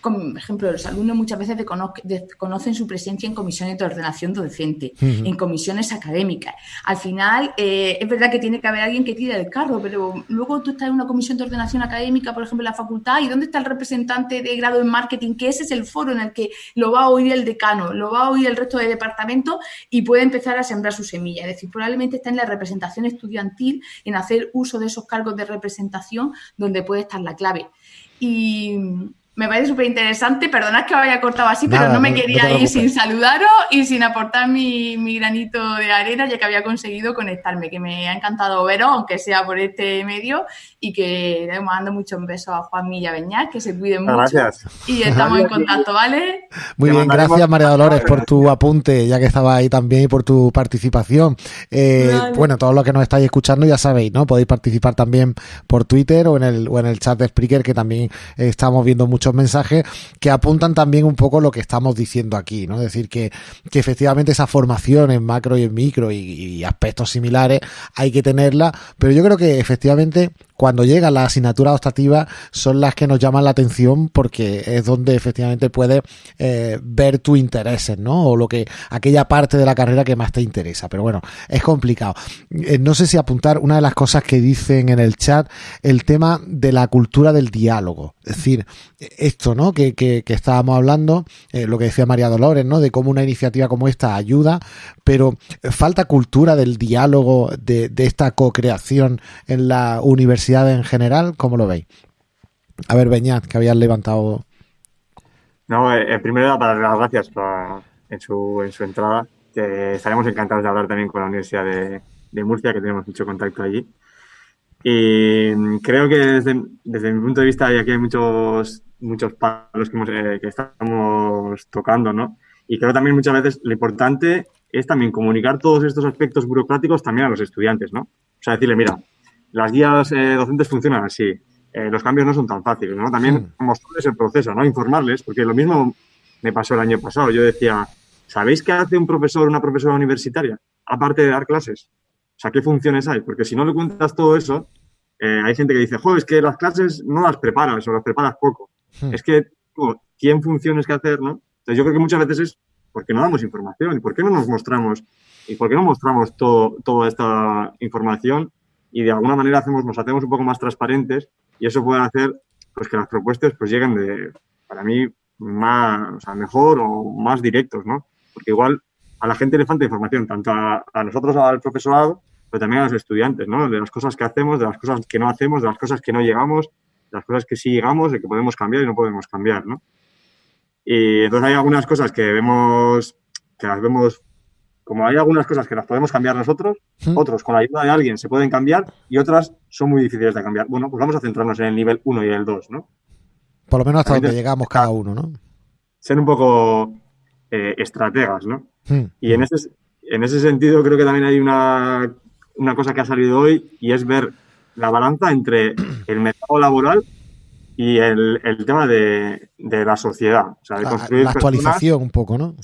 Como, por ejemplo, los alumnos muchas veces desconocen su presencia en comisiones de ordenación docente, hmm. en comisiones académicas. Al final, eh, es verdad que tiene que haber alguien que tire el carro, pero luego tú estás en una comisión de ordenación académica, por ejemplo, en la facultad, ¿y dónde está el representante de grado en marketing? Que ese es el foro en el que lo va a oír el decano, lo va a oír el resto del departamento y puede empezar a sembrar su semilla. Es decir, probablemente está en la representación estudiantil, en hacer uso de esos cargos de representación donde puede estar la clave. Y, me parece súper interesante. Perdonad que me haya cortado así, pero no me quería ir sin saludaros y sin aportar mi, granito de arena, ya que había conseguido conectarme, que me ha encantado veros, aunque sea por este medio, y que le mando muchos besos a Juan Milla Beñat, que se cuide mucho. Gracias. Y estamos en contacto, ¿vale? Muy bien, gracias María Dolores por tu apunte, ya que estaba ahí también, y por tu participación. Eh, bueno, todos los que nos estáis escuchando ya sabéis, ¿no? Podéis participar también por Twitter o en el, o en el chat de Spreaker, que también estamos viendo mucho mensajes que apuntan también un poco lo que estamos diciendo aquí, ¿no? Es decir, que, que efectivamente esa formación en macro y en micro y, aspectos similares hay que tenerla, pero yo creo que efectivamente cuando llegan las asignaturas optativas son las que nos llaman la atención porque es donde efectivamente puedes eh, ver tus intereses, ¿no? O lo que, aquella parte de la carrera que más te interesa. Pero bueno, es complicado. Eh, no sé si apuntar una de las cosas que dicen en el chat, el tema de la cultura del diálogo. Es decir, esto, ¿no? Que, que, estábamos hablando, eh, lo que decía María Dolores, ¿no? De cómo una iniciativa como esta ayuda, pero falta cultura del diálogo, de, de esta co-creación en la universidad en general, ¿cómo lo veis? A ver, Beñat, que habías levantado. No, eh, primero para dar las gracias en, su, en su entrada, estaremos encantados de hablar también con la Universidad de, de Murcia, que tenemos mucho contacto allí. Y creo que desde, desde mi punto de vista, y aquí hay muchos, muchos palos que, eh, que estamos tocando, ¿no? Y creo también muchas veces lo importante es también comunicar todos estos aspectos burocráticos también a los estudiantes, ¿no? O sea, decirle, mira, las guías eh, docentes funcionan así, eh, los cambios no son tan fáciles, ¿no? También mostrarles el proceso, ¿no? Informarles, porque lo mismo me pasó el año pasado. Yo decía, ¿sabéis qué hace un profesor o una profesora universitaria? Aparte de dar clases. O sea, ¿qué funciones hay? Porque si no le cuentas todo eso, eh, hay gente que dice, joder, es que las clases no las preparas o las preparas poco. Hmm. Es que, ¿quién funciones que hacer, no? Entonces yo creo que muchas veces es porque no damos información y por qué no nos mostramos y por qué no mostramos todo, toda esta información y de alguna manera hacemos, nos hacemos un poco más transparentes y eso puede hacer pues que las propuestas pues lleguen de, para mí, más, o sea, mejor o más directos, ¿no? Porque igual a la gente le falta información, tanto a, a nosotros, al profesorado, pero también a los estudiantes, ¿no? De las cosas que hacemos, de las cosas que no hacemos, de las cosas que no llegamos. las cosas que sí llegamos, de que podemos cambiar y no podemos cambiar, ¿no? Y entonces hay algunas cosas que vemos, que las vemos, como hay algunas cosas que las podemos cambiar nosotros, otros con la ayuda de alguien se pueden cambiar y otras son muy difíciles de cambiar. Bueno, pues vamos a centrarnos en el nivel 1 y el 2, ¿no? Por lo menos hasta donde llegamos cada uno, ¿no? Ser un poco eh, estrategas, ¿no? Y en ese, en ese sentido creo que también hay una, una cosa que ha salido hoy y es ver la balanza entre el mercado laboral y el, el tema de, de, la sociedad. O sea, de construir la actualización un poco, ¿no?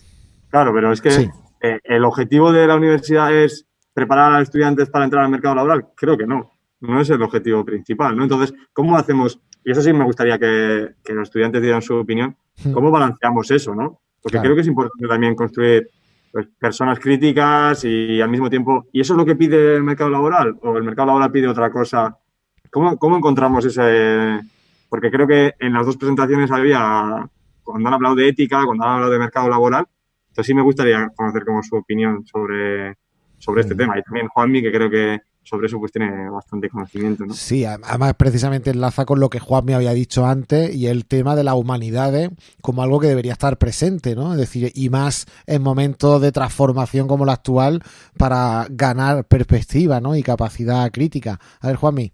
Claro, pero es que sí. Eh, el objetivo de la universidad es preparar a los estudiantes para entrar al mercado laboral. Creo que no. No es el objetivo principal, ¿no? Entonces, ¿cómo hacemos? Y eso sí me gustaría que, que los estudiantes dieran su opinión. ¿Cómo balanceamos eso, no? Porque claro. creo que es importante también construir pues, personas críticas y al mismo tiempo. ¿Y eso es lo que pide el mercado laboral? ¿O el mercado laboral pide otra cosa? ¿Cómo, cómo encontramos ese.? Porque creo que en las dos presentaciones había. Cuando han hablado de ética, cuando han hablado de mercado laboral. Entonces sí me gustaría conocer como su opinión sobre, sobre este tema. Y también Juanmi, que creo que sobre eso pues tiene bastante conocimiento, ¿no? Sí, además precisamente enlaza con lo que Juan me había dicho antes y el tema de las humanidades como algo que debería estar presente, ¿no? Es decir, y más en momentos de transformación como la actual para ganar perspectiva, ¿no? Y capacidad crítica. A ver, Juanmi.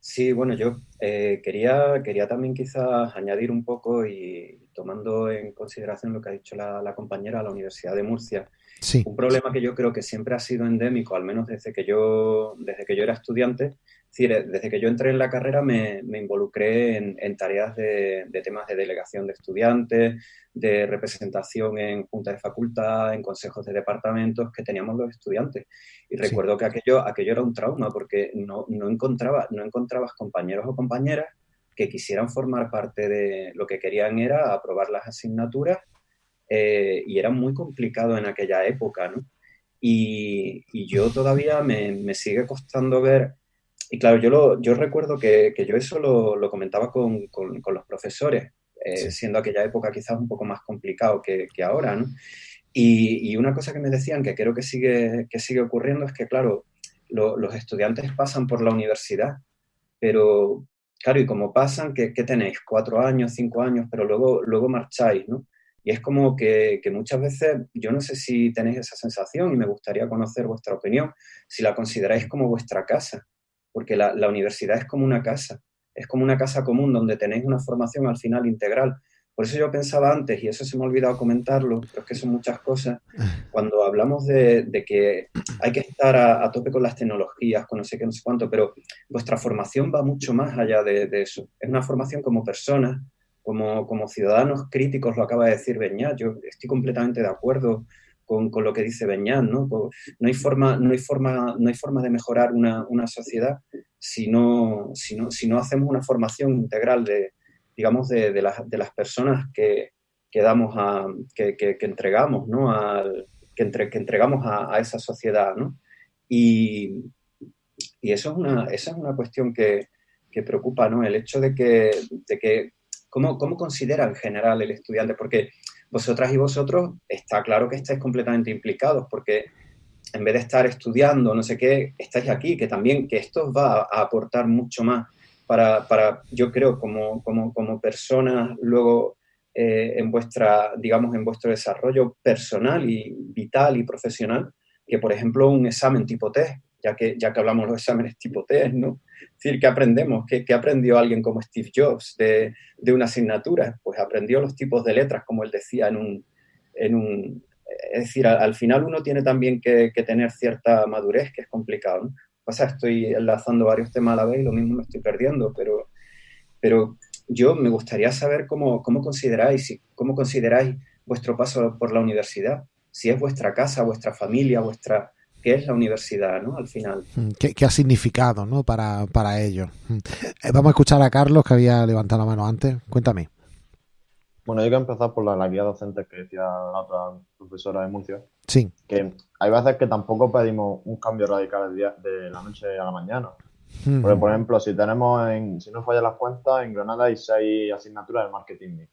Sí, bueno, yo eh, quería, quería también quizás añadir un poco y tomando en consideración lo que ha dicho la, la compañera de la Universidad de Murcia, Sí. Un problema que yo creo que siempre ha sido endémico, al menos desde que yo, desde que yo era estudiante, es decir, desde que yo entré en la carrera me, me involucré en, en tareas de, de, temas de delegación de estudiantes, de representación en juntas de facultad, en consejos de departamentos que teníamos los estudiantes. Y recuerdo sí. que aquello, aquello era un trauma porque no, no, encontraba, no encontrabas compañeros o compañeras que quisieran formar parte de lo que querían era aprobar las asignaturas eh, y era muy complicado en aquella época, ¿no? Y, y yo todavía me, me, sigue costando ver, y claro, yo, lo, yo recuerdo que, que yo eso lo, lo comentaba con, con, con, los profesores, eh, sí. siendo aquella época quizás un poco más complicado que, que ahora, ¿no? Y, y, una cosa que me decían que creo que sigue, que sigue ocurriendo es que, claro, lo, los estudiantes pasan por la universidad, pero, claro, y como pasan, ¿qué, qué tenéis? Cuatro años, cinco años, pero luego, luego marcháis, ¿no? Y es como que, que, muchas veces, yo no sé si tenéis esa sensación y me gustaría conocer vuestra opinión, si la consideráis como vuestra casa, porque la, la, universidad es como una casa, es como una casa común donde tenéis una formación al final integral. Por eso yo pensaba antes, y eso se me ha olvidado comentarlo, pero es que son muchas cosas, cuando hablamos de, de que hay que estar a, a, tope con las tecnologías, con no sé qué, no sé cuánto, pero vuestra formación va mucho más allá de, de eso. Es una formación como personas, como, como, ciudadanos críticos, lo acaba de decir Beñat, yo estoy completamente de acuerdo con, con lo que dice Beñat, ¿no? No hay forma, no hay forma, no hay forma de mejorar una, una sociedad si no, si, no, si no hacemos una formación integral de, digamos, de, de, las, de las personas que, que damos a, que, que, entregamos, ¿no? Al, que, entre, que entregamos a, a, esa sociedad, ¿no? Y, y eso es una, esa es una cuestión que, que preocupa, ¿no? El hecho de que, de que ¿Cómo, ¿Cómo considera en general el estudiante? Porque vosotras y vosotros está claro que estáis completamente implicados, porque en vez de estar estudiando, no sé qué, estáis aquí, que también, que esto va a aportar mucho más para, para yo creo, como, como, como personas luego eh, en vuestra, digamos, en vuestro desarrollo personal y vital y profesional, que por ejemplo un examen tipo test, ya que, ya que hablamos de los exámenes tipo test, ¿no? Es decir, ¿qué aprendemos? ¿Qué, aprendió alguien como Steve Jobs de, de, una asignatura? Pues aprendió los tipos de letras, como él decía en un... En un es decir, al, al final uno tiene también que, que, tener cierta madurez, que es complicado, ¿no? Pasa, estoy enlazando varios temas a la vez y lo mismo me estoy perdiendo, pero, pero yo me gustaría saber cómo, cómo consideráis, cómo consideráis vuestro paso por la universidad, si es vuestra casa, vuestra familia, vuestra, qué es la universidad, ¿no? Al final. ¿Qué, qué ha significado, ¿no? Para, para ello. Vamos a escuchar a Carlos, que había levantado la mano antes. Cuéntame. Bueno, yo quiero empezar por la, la guía docente que decía la otra profesora de Murcia. Sí. Que hay veces que tampoco pedimos un cambio radical de, de la noche a la mañana. Mm. Porque, por ejemplo, si tenemos, en, si no fallan las cuentas, en Granada hay seis asignaturas de marketing.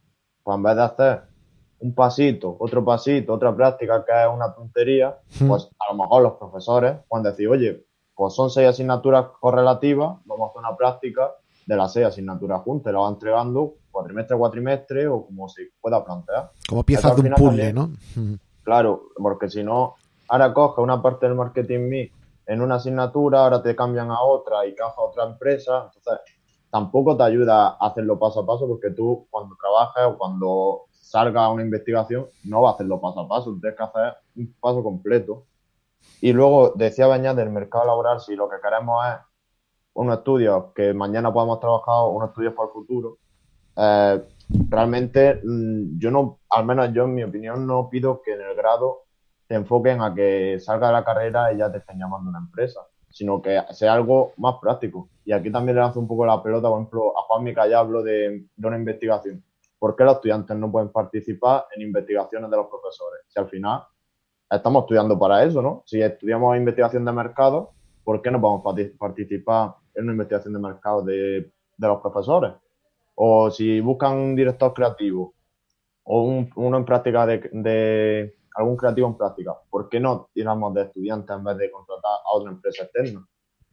Pues en vez de hacer un pasito, otro pasito, otra práctica que es una tontería, mm. pues a lo mejor los profesores pueden decir, oye, pues son seis asignaturas correlativas, vamos a hacer una práctica de las seis asignaturas juntas, la va entregando cuatrimestre a cuatrimestre o como se pueda plantear. Como piezas de un puzzle, ¿no? Claro, porque si no, ahora coge una parte del marketing me en una asignatura, ahora te cambian a otra y caja a otra empresa, entonces tampoco te ayuda a hacerlo paso a paso porque tú cuando trabajas o cuando salga una investigación no va a hacerlo paso a paso, tienes que hacer un paso completo. Y luego decía Bañat del mercado laboral, si lo que queremos es unos estudios que mañana podamos trabajar, unos estudios para el futuro, eh, realmente mm, yo no, al menos yo en mi opinión, no pido que en el grado te enfoquen a que salga de la carrera y ya te estén llamando una empresa, sino que sea algo más práctico. Y aquí también le lanzo un poco la pelota, por ejemplo, a Juan Mica ya hablo de, de una investigación. ¿Por qué los estudiantes no pueden participar en investigaciones de los profesores? Si al final estamos estudiando para eso, ¿no? Si estudiamos investigación de mercado, ¿por qué no podemos participar en una investigación de mercado de, los profesores? O si buscan un director creativo o uno en práctica de, algún creativo en práctica, ¿por qué no tiramos de estudiantes en vez de contratar a otra empresa externa?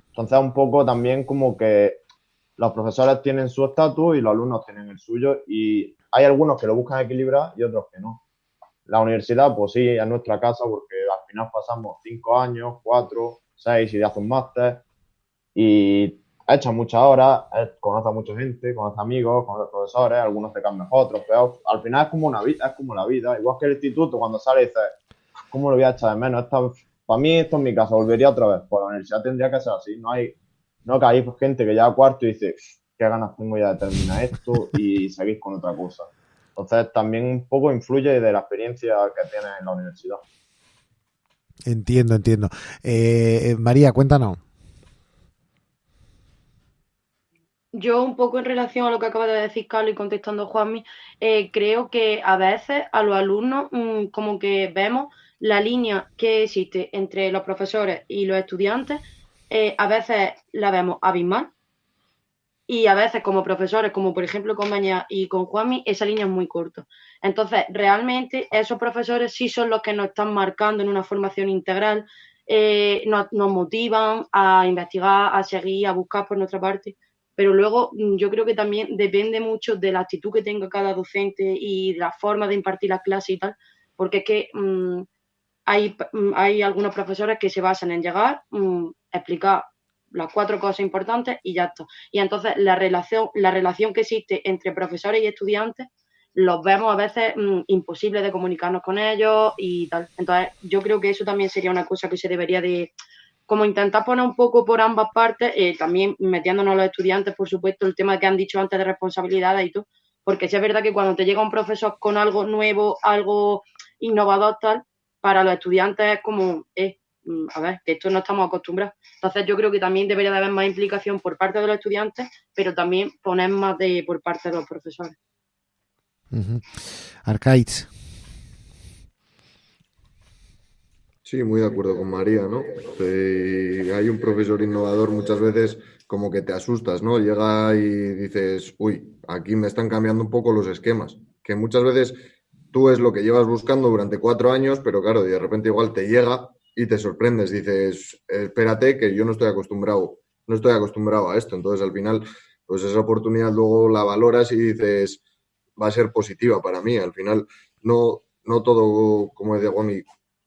Entonces, un poco también como que los profesores tienen su estatus y los alumnos tienen el suyo y hay algunos que lo buscan equilibrar y otros que no. La universidad, pues sí, es nuestra casa porque al final pasamos cinco años, cuatro, seis y de hace un máster y hecho muchas horas, conoce a mucha gente, conoce amigos, conoce profesores, algunos te caen mejor, otros peor. Al final es como una vida, es como la vida. Igual que el instituto, cuando sale dices, ¿cómo lo voy a echar de menos? para mí esto es mi casa, volvería otra vez. Pues la universidad tendría que ser así. No hay, no que hay gente que ya a cuarto y dice, qué ganas tengo ya de terminar esto y seguir con otra cosa. Entonces también un poco influye de la experiencia que tienes en la universidad. Entiendo, entiendo. Eh, eh, María, cuéntanos. Yo un poco en relación a lo que acaba de decir Carlos y contestando Juanmi, eh, creo que a veces a los alumnos mm, como que vemos la línea que existe entre los profesores y los estudiantes, a veces la vemos abismal y a veces como profesores, como por ejemplo con Maña y con Juanmi, esa línea es muy corta. Entonces, realmente esos profesores sí son los que nos están marcando en una formación integral, eh, nos, motivan a investigar, a seguir, a buscar por nuestra parte. Pero luego mm, yo creo que también depende mucho de la actitud que tenga cada docente y de la forma de impartir las clases y tal, porque es que mm, hay, mm, hay algunos profesores que se basan en llegar, explicar las cuatro cosas importantes y ya está. Y entonces la relación, la relación que existe entre profesores y estudiantes los vemos a veces mm, imposible de comunicarnos con ellos y tal. Entonces yo creo que eso también sería una cosa que se debería de como intentar poner un poco por ambas partes, eh, también metiéndonos a los estudiantes, por supuesto, el tema que han dicho antes de responsabilidades y todo, porque sí es verdad que cuando te llega un profesor con algo nuevo, algo innovador tal, para los estudiantes es como, eh, a ver, que esto no estamos acostumbrados. Entonces yo creo que también debería de haber más implicación por parte de los estudiantes, pero también poner más de por parte de los profesores. Uh Sí, muy de acuerdo con María, ¿no? hay un profesor innovador muchas veces como que te asustas, ¿no? Llega y dices, uy, aquí me están cambiando un poco los esquemas, que muchas veces tú es lo que llevas buscando durante cuatro años, pero claro, de repente igual te llega y te sorprendes, dices, espérate que yo no estoy acostumbrado, no estoy acostumbrado a esto. Entonces al final, pues esa oportunidad luego la valoras y dices, va a ser positiva para mí. Al final, no, no todo, como decía Juan,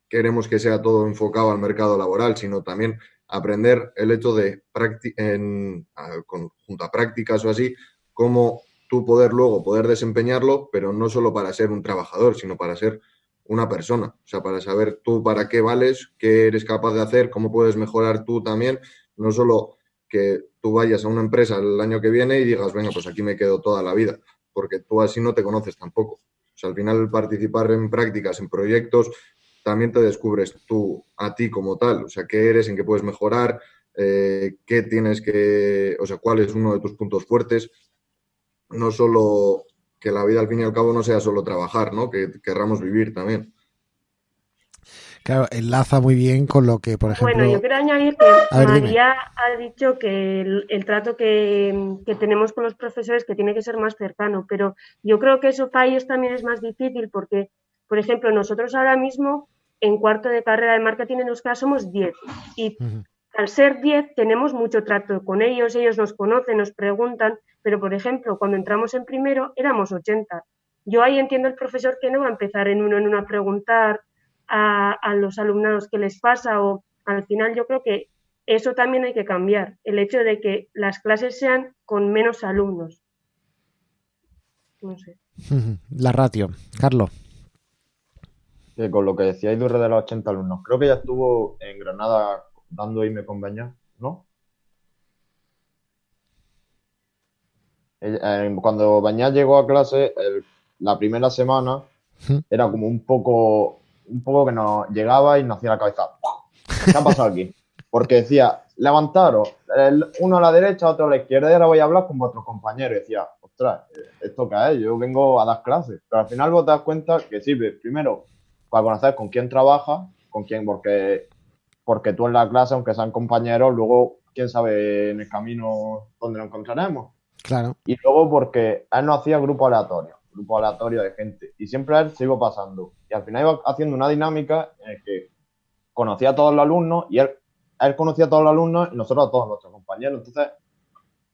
queremos que sea todo enfocado al mercado laboral, sino también aprender el hecho de, en, junto a prácticas o así, cómo tú poder luego poder desempeñarlo, pero no solo para ser un trabajador, sino para ser una persona, o sea, para saber tú para qué vales, qué eres capaz de hacer, cómo puedes mejorar tú también, no solo que tú vayas a una empresa el año que viene y digas, venga, pues aquí me quedo toda la vida, porque tú así no te conoces tampoco. O sea, al final participar en prácticas, en proyectos, también te descubres tú a ti como tal, o sea, qué eres, en qué puedes mejorar, eh, qué tienes que, o sea, cuál es uno de tus puntos fuertes, no solo que la vida al fin y al cabo no sea solo trabajar, ¿no? Que querramos vivir también. Claro, enlaza muy bien con lo que, por ejemplo... Bueno, yo quiero añadir que María ha dicho que el, trato que, tenemos con los profesores que tiene que ser más cercano, pero yo creo que eso para ellos también es más difícil porque, por ejemplo, nosotros ahora mismo en cuarto de carrera de marketing en Euskara somos 10 y al ser 10 tenemos mucho trato con ellos, ellos nos conocen, nos preguntan, pero por ejemplo, cuando entramos en primero éramos 80. Yo ahí entiendo el profesor que no va a empezar en uno en uno a preguntar a, a los alumnados qué les pasa o al final yo creo que eso también hay que cambiar, el hecho de que las clases sean con menos alumnos. No sé. La ratio. Carlos. con lo que decía Idurre de los 80 alumnos, creo que ya estuvo en Granada dando y me compañía, ¿no? Cuando Bañat llegó a clase, la primera semana era como un poco, un poco que nos llegaba y nos hacía la cabeza. ¿Qué ha pasado aquí? Porque decía, levantaros, uno a la derecha, otro a la izquierda, y ahora voy a hablar con vuestros compañeros. Y decía, ostras, ¿esto qué es? Yo vengo a dar clases. Pero al final vos te das cuenta que sirve, primero, para conocer con quién trabaja, con quién, porque, porque tú en la clase, aunque sean compañeros, luego, quién sabe en el camino dónde lo encontraremos. Claro. Y luego porque él no hacía grupo aleatorio, grupo aleatorio de gente. Y siempre él se iba pasando. Y al final iba haciendo una dinámica en la que conocía a todos los alumnos y él él conocía a todos los alumnos y nosotros a todos nuestros compañeros. Entonces,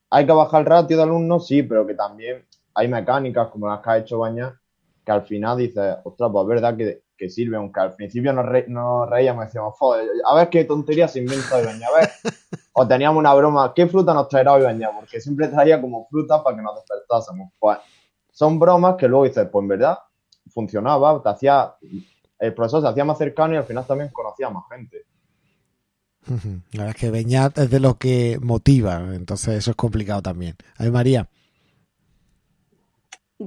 hay que bajar el ratio de alumnos, sí, pero que también hay mecánicas como las que ha hecho Baña, que al final dices, ostras, pues es verdad que, que sirve, aunque al principio nos, reíamos y decíamos, joder, a ver qué tontería se inventa hoy Baña, a ver. o teníamos una broma, ¿qué fruta nos traerá hoy Baña? Porque siempre traía como fruta para que nos despertásemos. Pues son bromas que luego dices, pues en verdad funcionaba, te hacía, el profesor se hacía más cercano y al final también conocía más gente. La verdad es que Beñat es de lo que motiva, entonces eso es complicado también. A ver, María.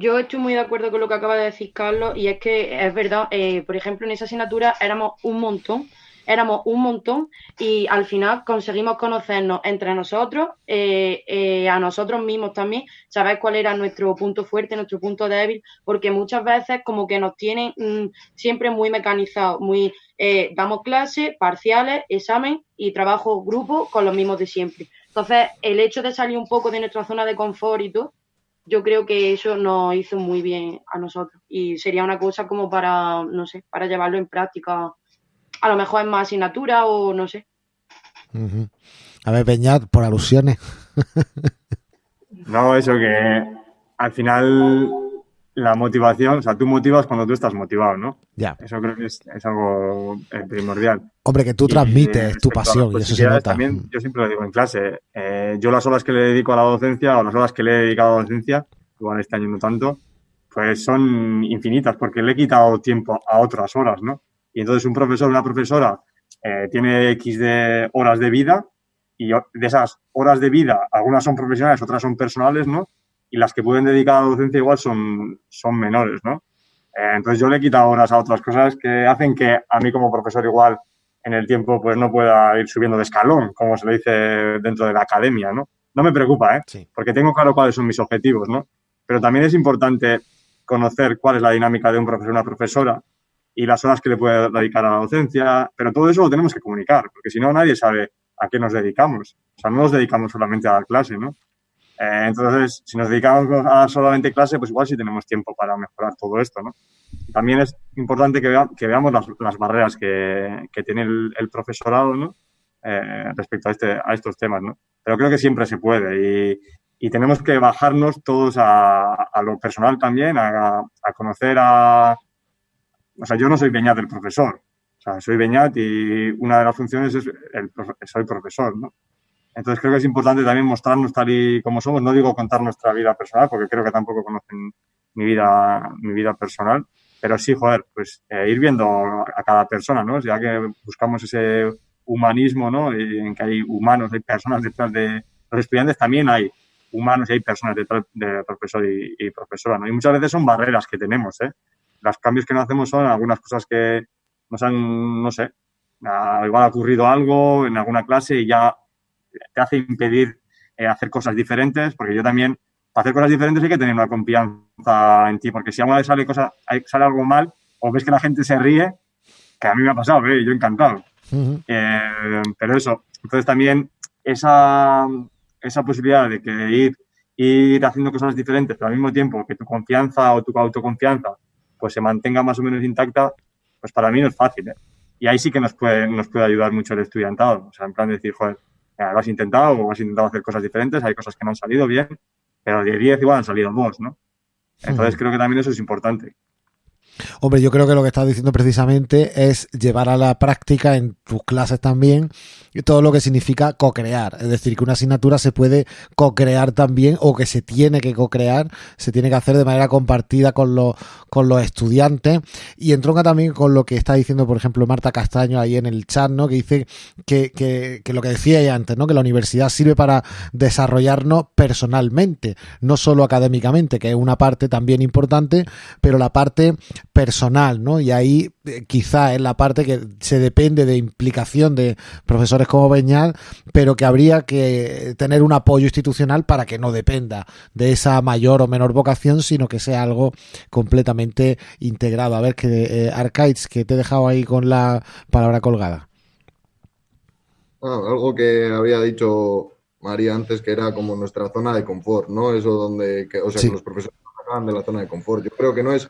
Yo estoy muy de acuerdo con lo que acaba de decir Carlos y es que es verdad, eh, por ejemplo, en esa asignatura éramos un montón, éramos un montón y al final conseguimos conocernos entre nosotros, eh, eh, a nosotros mismos también, saber cuál era nuestro punto fuerte, nuestro punto débil, porque muchas veces como que nos tienen mm, siempre muy mecanizados, muy eh, damos clases, parciales, examen y trabajo grupo con los mismos de siempre. Entonces, el hecho de salir un poco de nuestra zona de confort y todo, yo creo que eso nos hizo muy bien a nosotros y sería una cosa como para, no sé, para llevarlo en práctica, a lo mejor en más asignatura o no sé. A ver, Peñat, por alusiones. no, eso que al final la motivación, o sea, tú motivas cuando tú estás motivado, ¿no? Ya. Eso creo que es, algo eh, primordial. Hombre, que tú transmites tu pasión y eso se nota. También, yo siempre lo digo en clase, eh, yo las horas que le dedico a la docencia o las horas que le he dedicado a la docencia, igual este año no tanto, pues son infinitas porque le he quitado tiempo a otras horas, ¿no? Y entonces un profesor, una profesora eh, tiene X de horas de vida y de esas horas de vida, algunas son profesionales, otras son personales, ¿no? Y las que pueden dedicar a la docencia igual son, son menores, ¿no? Eh, entonces yo le he quitado horas a otras cosas que hacen que a mí como profesor igual en el tiempo pues no pueda ir subiendo de escalón, como se le dice dentro de la academia, ¿no? No me preocupa, ¿eh? Porque tengo claro cuáles son mis objetivos, ¿no? Pero también es importante conocer cuál es la dinámica de un profesor o una profesora y las horas que le puede dedicar a la docencia, pero todo eso lo tenemos que comunicar, porque si no nadie sabe a qué nos dedicamos. O sea, no nos dedicamos solamente a dar clase, ¿no? Eh, entonces, si nos dedicamos a solamente clase, pues igual sí tenemos tiempo para mejorar todo esto, ¿no? También es importante que, que veamos las, las, barreras que, que tiene el, profesorado, ¿no? Eh, respecto a, este, a estos temas, ¿no? Pero creo que siempre se puede y, y tenemos que bajarnos todos a, a lo personal también, a, a, conocer a... O sea, yo no soy Beñat del profesor, o sea, soy Beñat y una de las funciones es el, soy profesor, ¿no? Entonces creo que es importante también mostrarnos tal y como somos. No digo contar nuestra vida personal, porque creo que tampoco conocen mi vida, mi vida personal. Pero sí, joder, pues eh, ir viendo a cada persona, ¿no? Ya que buscamos ese humanismo, ¿no? Y en que hay humanos, hay personas detrás de los estudiantes, también hay humanos y hay personas detrás de profesor y, profesora, ¿no? Y muchas veces son barreras que tenemos, ¿eh? Los cambios que no hacemos son algunas cosas que nos han, no sé, igual ha ocurrido algo en alguna clase y ya te hace impedir eh, hacer cosas diferentes, porque yo también, para hacer cosas diferentes hay que tener una confianza en ti, porque si alguna vez sale, cosa, sale algo mal o ves que la gente se ríe, que a mí me ha pasado, ¿eh? yo encantado. Eh, pero eso, entonces también esa, esa posibilidad de que ir, ir haciendo cosas diferentes, pero al mismo tiempo que tu confianza o tu autoconfianza pues se mantenga más o menos intacta, pues para mí no es fácil. ¿eh? y ahí sí que nos puede, nos puede ayudar mucho el estudiantado. O sea, en plan de decir, joder, lo has intentado o has intentado hacer cosas diferentes, hay cosas que no han salido bien, pero de 10 igual han salido dos, ¿no? Entonces creo que también eso es importante. Hombre, yo creo que lo que estás diciendo precisamente es llevar a la práctica en tus clases también todo lo que significa co-crear. Es decir, que una asignatura se puede co-crear también o que se tiene que co-crear, se tiene que hacer de manera compartida con los, con los estudiantes. Y entronca también con lo que está diciendo, por ejemplo, Marta Castaño ahí en el chat, ¿no? Que dice que, que, que lo que decía ella antes, ¿no? Que la universidad sirve para desarrollarnos personalmente, no solo académicamente, que es una parte también importante, pero la parte personal, ¿no? Y ahí eh, quizá es la parte que se depende de implicación de profesores como Beñal, pero que habría que tener un apoyo institucional para que no dependa de esa mayor o menor vocación, sino que sea algo completamente integrado. A ver, que eh, Arcades, que te he dejado ahí con la palabra colgada. Ah, algo que había dicho María antes, que era como nuestra zona de confort, ¿no? Eso donde, o sea, que los profesores nos de la zona de confort. Yo creo que no es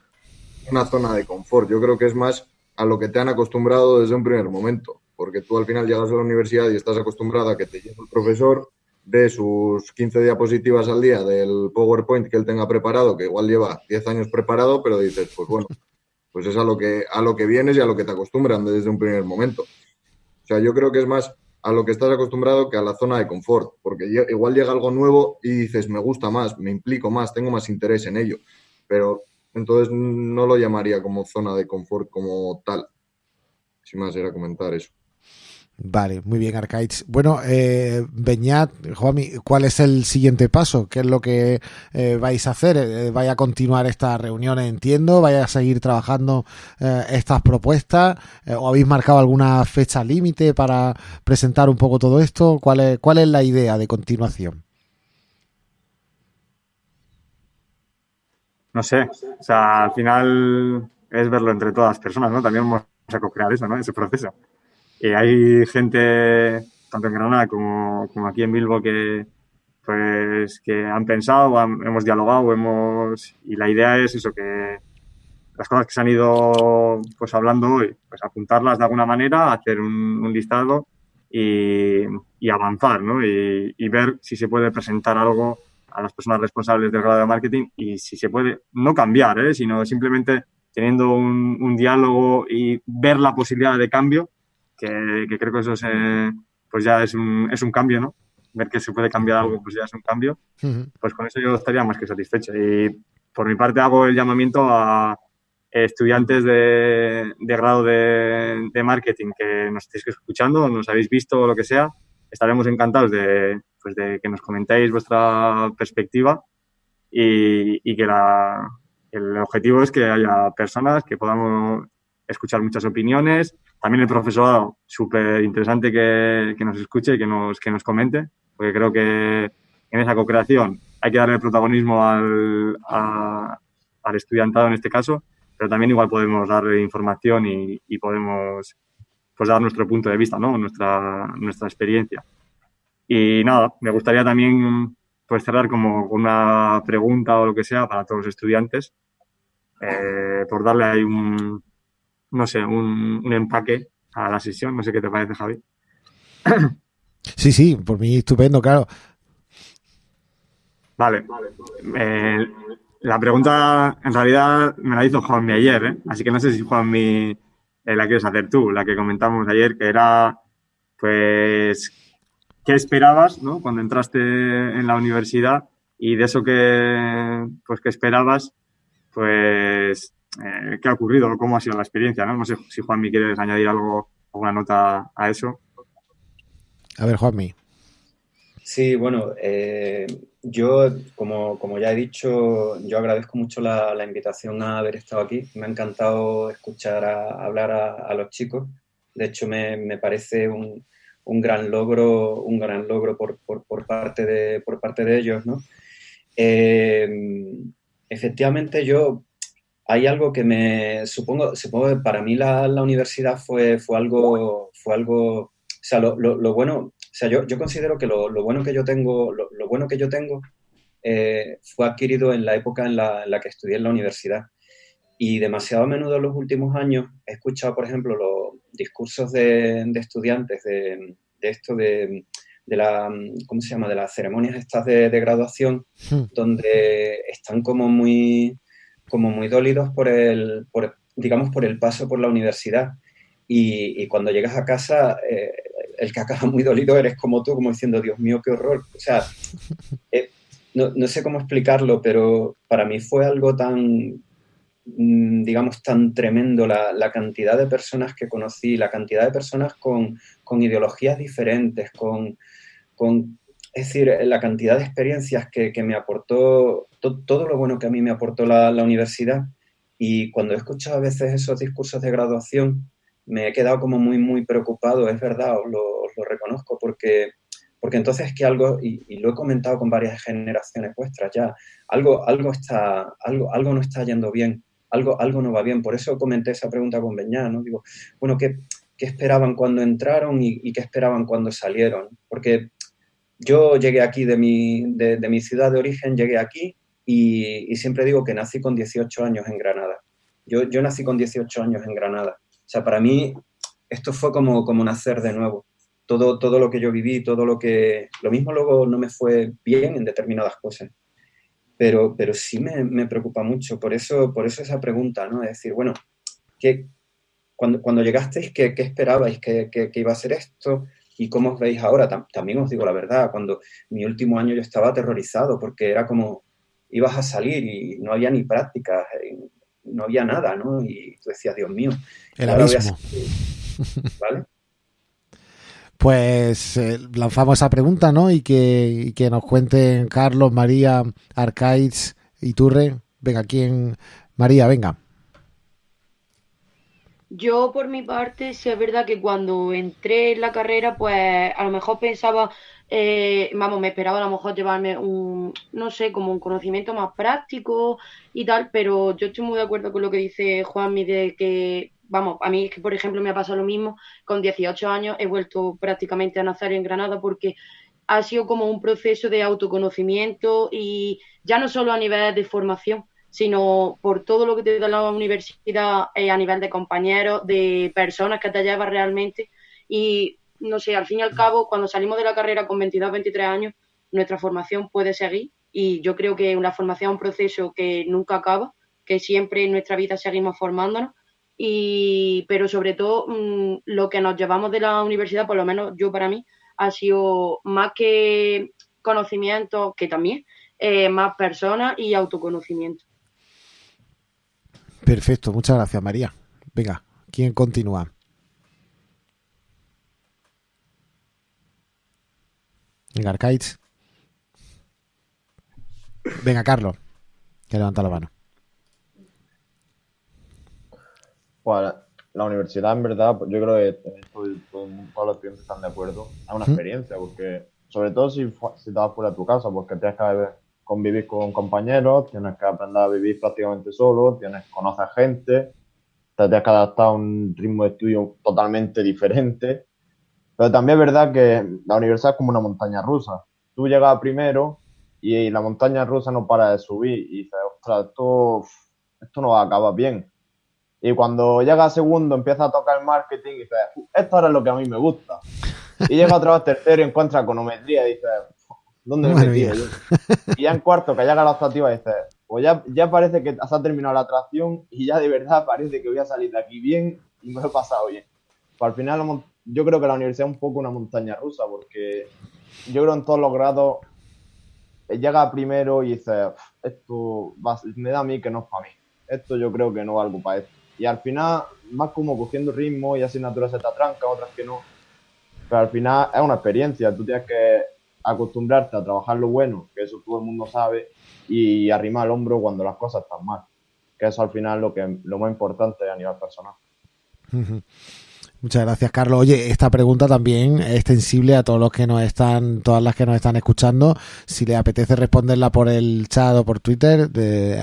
una zona de confort. Yo creo que es más a lo que te han acostumbrado desde un primer momento, porque tú al final llegas a la universidad y estás acostumbrado a que te lleve el profesor de sus 15 diapositivas al día del PowerPoint que él tenga preparado, que igual lleva 10 años preparado, pero dices, pues bueno, pues es a lo que a lo que vienes y a lo que te acostumbran desde un primer momento. O sea, yo creo que es más a lo que estás acostumbrado que a la zona de confort, porque igual llega algo nuevo y dices, me gusta más, me implico más, tengo más interés en ello, pero entonces no lo llamaría como zona de confort como tal. Sin más era comentar eso. Vale, muy bien, Arcades. Bueno, eh, Beñat, Juanmi, ¿cuál es el siguiente paso? ¿Qué es lo que eh, vais a hacer? Eh, ¿Vais a continuar estas reuniones, entiendo? ¿Vais a seguir trabajando eh, estas propuestas? ¿O habéis marcado alguna fecha límite para presentar un poco todo esto? ¿Cuál es, ¿Cuál es la idea de continuación? No sé, o sea, al final es verlo entre todas las personas, ¿no? También vamos a co-crear eso, ¿no? Ese proceso. Y hay gente, tanto en Granada como, como aquí en Bilbo, que, pues, que han pensado, hemos dialogado, hemos, y la idea es eso, que las cosas que se han ido pues hablando hoy, pues apuntarlas de alguna manera, hacer un, listado y, y, avanzar, ¿no? Y, y, ver si se puede presentar algo a las personas responsables del grado de marketing y si se puede, no cambiar, ¿eh? sino simplemente teniendo un, diálogo y ver la posibilidad de cambio, que, creo que eso es, pues ya es un, es un cambio, ¿no? Ver que se puede cambiar algo, pues ya es un cambio. Pues con eso yo estaría más que satisfecho. Y por mi parte hago el llamamiento a estudiantes de, grado de, de, marketing que nos estéis escuchando, nos habéis visto o lo que sea, estaremos encantados de, pues de que nos comentéis vuestra perspectiva y, que la, el objetivo es que haya personas que podamos escuchar muchas opiniones. También el profesorado, súper interesante que, que, nos escuche y que nos, que nos comente, porque creo que en esa co-creación hay que darle protagonismo al, al estudiantado en este caso, pero también igual podemos darle información y, y podemos pues dar nuestro punto de vista, ¿no? nuestra, nuestra experiencia. Y nada, me gustaría también pues cerrar como una pregunta o lo que sea para todos los estudiantes, eh, por darle ahí un, no sé, un, un, empaque a la sesión. No sé qué te parece, Javi. Sí, sí, por mí estupendo, claro. Vale. Eh, la pregunta en realidad me la hizo Juanmi ayer, ¿eh? así que no sé si Juanmi eh, la quieres hacer tú, la que comentamos ayer, que era, pues, qué esperabas ¿no? cuando entraste en la universidad y de eso que, pues, que esperabas, pues, eh, qué ha ocurrido, cómo ha sido la experiencia. No, no sé si Juanmi quieres añadir algo, alguna nota a eso. A ver, Juanmi. Sí, bueno, eh, yo, como, como, ya he dicho, yo agradezco mucho la, invitación a haber estado aquí. Me ha encantado escuchar a, hablar a, los chicos. De hecho, me, me parece un, un gran logro, un gran logro por, por, por, parte, de, por parte de ellos, ¿no? Eh, efectivamente, yo hay algo que me supongo, supongo que para mí la, la universidad fue, fue algo, fue algo, o sea, lo, lo, bueno, sea, yo, yo considero que lo, lo, bueno que yo tengo, lo, bueno que yo tengo eh, fue adquirido en la época en la, en la, que estudié en la universidad. Y demasiado a menudo en los últimos años he escuchado, por ejemplo, los discursos de, estudiantes de, esto de, la, ¿cómo se llama?, de las ceremonias estas de, graduación, hmm. donde están como muy, como muy dolidos por el, por, digamos, por el paso por la universidad. Y, cuando llegas a casa, eh, el que acaba muy dolido eres como tú, como diciendo, Dios mío, qué horror. O sea, eh, no, no, sé cómo explicarlo, pero para mí fue algo tan, mm, digamos, tan tremendo la, la, cantidad de personas que conocí, la cantidad de personas con, con ideologías diferentes, con, con, es decir, la cantidad de experiencias que, que me aportó, todo lo bueno que a mí me aportó la, la universidad. Y cuando he escuchado a veces esos discursos de graduación, me he quedado como muy, muy preocupado, es verdad, os lo, reconozco, porque porque entonces que algo, y, lo he comentado con varias generaciones vuestras ya, algo, algo, está, algo, algo no está yendo bien, algo, algo no va bien. Por eso comenté esa pregunta con Beñá, ¿no? Digo, bueno, ¿qué, qué esperaban cuando entraron y, qué esperaban cuando salieron? Porque yo llegué aquí de mi, de, mi ciudad de origen, llegué aquí y, siempre digo que nací con 18 años en Granada. Yo, yo nací con 18 años en Granada. Sea, para mí esto fue como, como nacer de nuevo todo, todo lo que yo viví, todo lo que... Lo mismo luego no me fue bien en determinadas cosas, pero, pero sí me, me preocupa mucho. Por eso, por eso esa pregunta, ¿no? Es decir, bueno, ¿qué, cuando, cuando llegasteis, ¿qué, qué esperabais que, que, iba a ser esto? ¿Y cómo os veis ahora? también os digo la verdad, cuando mi último año yo estaba aterrorizado porque era como, ibas a salir y no había ni prácticas, no había nada, ¿no? Y tú decías, Dios mío. El abismo. ¿Vale? Pues eh, lanzamos esa pregunta, ¿no? Y que, que nos cuenten Carlos, María, Arcaiz y Turre. Venga, ¿quién? María, venga. Yo, por mi parte, sí es verdad que cuando entré en la carrera, pues a lo mejor pensaba, eh, vamos, me esperaba a lo mejor llevarme un, no sé, como un conocimiento más práctico y tal, pero yo estoy muy de acuerdo con lo que dice Juanmi de que vamos, a mí es que, por ejemplo, me ha pasado lo mismo, con 18 años he vuelto prácticamente a nacer en Granada porque ha sido como un proceso de autoconocimiento y ya no solo a nivel de formación, sino por todo lo que te da la universidad eh, a nivel de compañeros, de personas que te llevas realmente. Y no sé, al fin y al cabo, cuando salimos de la carrera con 22, 23 años, nuestra formación puede seguir y yo creo que una formación es un proceso que nunca acaba, que siempre en nuestra vida seguimos formándonos y, pero sobre todo mm, lo que nos llevamos de la universidad, por lo menos yo para mí, ha sido más que conocimiento, que también, eh, más personas y autoconocimiento. Perfecto, muchas gracias María. Venga, ¿quién continúa? Venga. Venga, Carlos, que levanta la mano. Pues la universidad, en verdad, pues, yo creo que todos los estudiantes están de acuerdo. Es una experiencia, porque sobre todo si, si te vas fuera de tu casa, porque tienes que convivir con compañeros, tienes que aprender a vivir prácticamente solo, tienes que conocer gente, te tienes que adaptar a un ritmo de estudio totalmente diferente. Pero también es verdad que la universidad es como una montaña rusa. Tú llegas primero y la montaña rusa no para de subir y dices, ostras, esto, esto no va a acabar bien y cuando llega a segundo empieza a tocar el marketing y dice, esto ahora es lo que a mí me gusta. Y llega otra vez tercero y encuentra econometría y dice, ¿dónde me metí yo? Y ya en cuarto, que llega la optativa, dice, pues ya, ya parece que se ha terminado la atracción y ya de verdad parece que voy a salir de aquí bien y me lo he pasado bien. Pues al final yo creo que la universidad es un poco una montaña rusa porque yo creo en todos los grados eh, llega primero y dice, esto me da a mí que no es para mí. Esto yo creo que no valgo para esto y al final más como cogiendo ritmo y asignaturas se te atrancan, otras que no. Pero al final es una experiencia, tú tienes que acostumbrarte a trabajar lo bueno, que eso todo el mundo sabe, y arrimar el hombro cuando las cosas están mal. Que eso al final es lo, que, lo más importante a nivel personal. Muchas gracias, Carlos. Oye, esta pregunta también es extensible a todos los que nos están, todas las que nos están escuchando. Si le apetece responderla por el chat o por Twitter,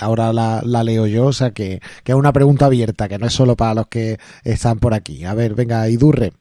ahora la, leo yo. O sea que, que, es una pregunta abierta, que no es solo para los que están por aquí. A ver, venga, Idurre.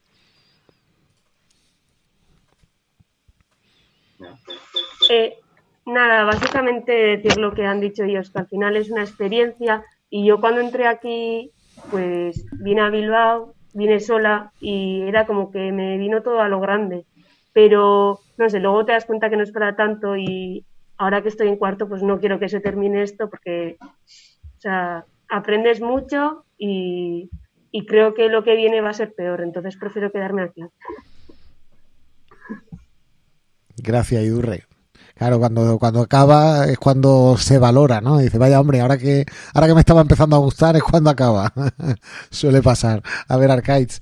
Eh, nada, básicamente decir lo que han dicho ellos, que al final es una experiencia Y yo cuando entré aquí, pues vine a Bilbao, vine sola y era como que me vino todo a lo grande. Pero, no sé, luego te das cuenta que no es para tanto y ahora que estoy en cuarto, pues no quiero que se termine esto porque, o sea, aprendes mucho y, y creo que lo que viene va a ser peor, entonces prefiero quedarme aquí. Gracias, Idurre. Claro, cuando, cuando acaba es cuando se valora, ¿no? Dice, vaya hombre, ahora que, ahora que me estaba empezando a gustar es cuando acaba. Suele pasar. A ver, Arcades.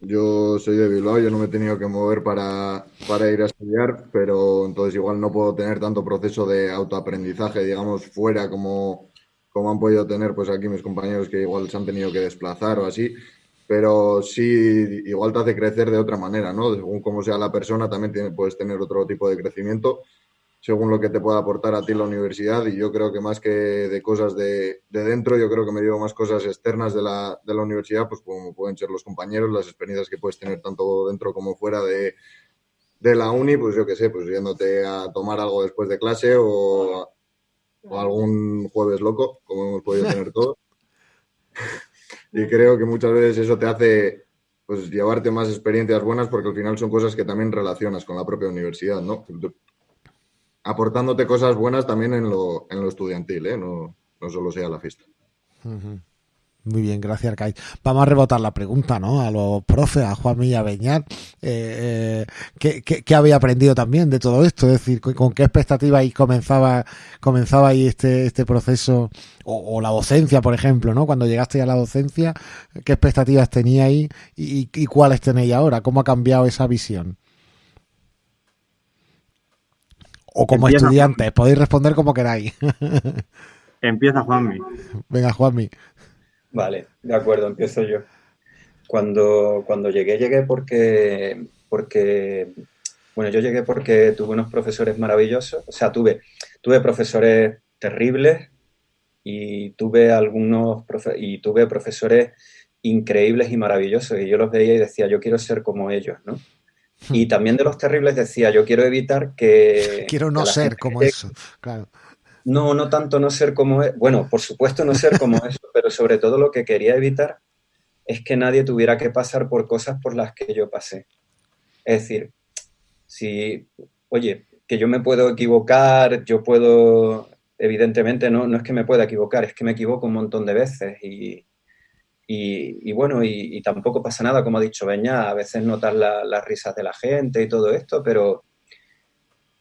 Yo soy de Bilbao, yo no me he tenido que mover para, para ir a estudiar, pero entonces igual no puedo tener tanto proceso de autoaprendizaje, digamos, fuera como, como han podido tener pues aquí mis compañeros que igual se han tenido que desplazar o así pero sí, igual te hace crecer de otra manera, ¿no? Según cómo sea la persona, también puedes tener otro tipo de crecimiento, según lo que te pueda aportar a ti la universidad. Y yo creo que más que de cosas de, dentro, yo creo que me llevo más cosas externas de la, de la universidad, pues como pueden ser los compañeros, las experiencias que puedes tener tanto dentro como fuera de, de la uni, pues yo qué sé, pues yéndote a tomar algo después de clase o, o algún jueves loco, como hemos podido tener todos. Y creo que muchas veces eso te hace pues llevarte más experiencias buenas porque al final son cosas que también relacionas con la propia universidad, ¿no? Aportándote cosas buenas también en lo, en lo estudiantil, ¿eh? No, no solo sea la fiesta. Muy bien, gracias, Arcais. Vamos a rebotar la pregunta, ¿no? A los profes, a Juan Milla Beñat, eh, eh, ¿qué, había aprendido también de todo esto? Es decir, ¿con, qué expectativas comenzaba, comenzaba ahí este, este proceso? O, la docencia, por ejemplo, ¿no? Cuando llegaste a la docencia, ¿qué expectativas teníais y, y, cuáles tenéis ahora? ¿Cómo ha cambiado esa visión? O como estudiantes, podéis responder como queráis. Empieza Juanmi. Venga, Juanmi. Vale, de acuerdo, empiezo yo. Cuando, cuando llegué, llegué porque, porque, bueno, yo llegué porque tuve unos profesores maravillosos, o sea, tuve, tuve profesores terribles y tuve algunos, y tuve profesores increíbles y maravillosos, y yo los veía y decía, yo quiero ser como ellos, ¿no? Hmm. Y también de los terribles decía, yo quiero evitar que... Quiero no ser como eso, claro. No, no tanto no ser como es. Bueno, por supuesto no ser como eso, pero sobre todo lo que quería evitar es que nadie tuviera que pasar por cosas por las que yo pasé. Es decir, si, oye, que yo me puedo equivocar, yo puedo, evidentemente no, no es que me pueda equivocar, es que me equivoco un montón de veces y, y, bueno, y, tampoco pasa nada, como ha dicho Beña, a veces notas las risas de la gente y todo esto, pero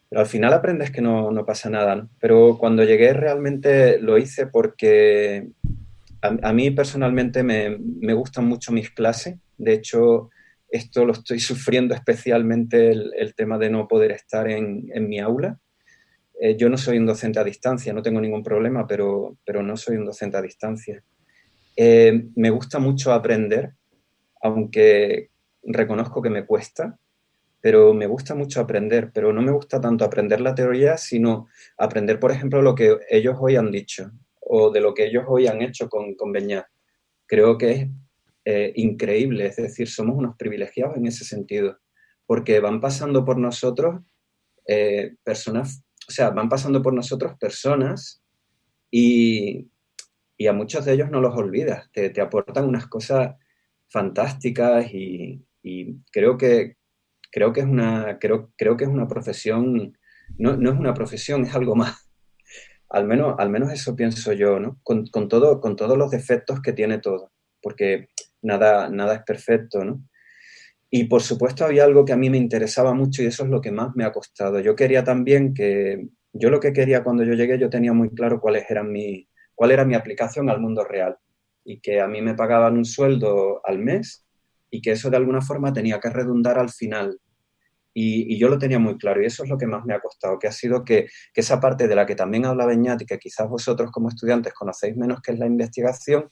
pero al final aprendes que no, no pasa nada. ¿no? Pero cuando llegué realmente lo hice porque a, mí personalmente me, me, gustan mucho mis clases. De hecho, esto lo estoy sufriendo especialmente el, el tema de no poder estar en, en mi aula. Eh, yo no soy un docente a distancia, no tengo ningún problema, pero, pero no soy un docente a distancia. Eh, me gusta mucho aprender, aunque reconozco que me cuesta pero me gusta mucho aprender, pero no me gusta tanto aprender la teoría, sino aprender, por ejemplo, lo que ellos hoy han dicho o de lo que ellos hoy han hecho con, con. Creo que es eh, increíble, es decir, somos unos privilegiados en ese sentido, porque van pasando por nosotros eh, personas, o sea, van pasando por nosotros personas y, y, a muchos de ellos no los olvidas, te, te aportan unas cosas fantásticas y creo que, creo que es una, creo, creo que es una profesión, no, no es una profesión, es algo más. Al menos, al menos eso pienso yo, ¿no? Con, con, todo, con todos los defectos que tiene todo, porque nada, nada es perfecto, ¿no? Y por supuesto había algo que a mí me interesaba mucho y eso es lo que más me ha costado. Yo quería también que, yo lo que quería cuando yo llegué, yo tenía muy claro cuáles eran mi, cuál era mi aplicación al mundo real y que a mí me pagaban un sueldo al mes y que eso de alguna forma tenía que redundar al final. Y, yo lo tenía muy claro y eso es lo que más me ha costado, que ha sido que, esa parte de la que también habla Beñat que quizás vosotros como estudiantes conocéis menos que es la investigación,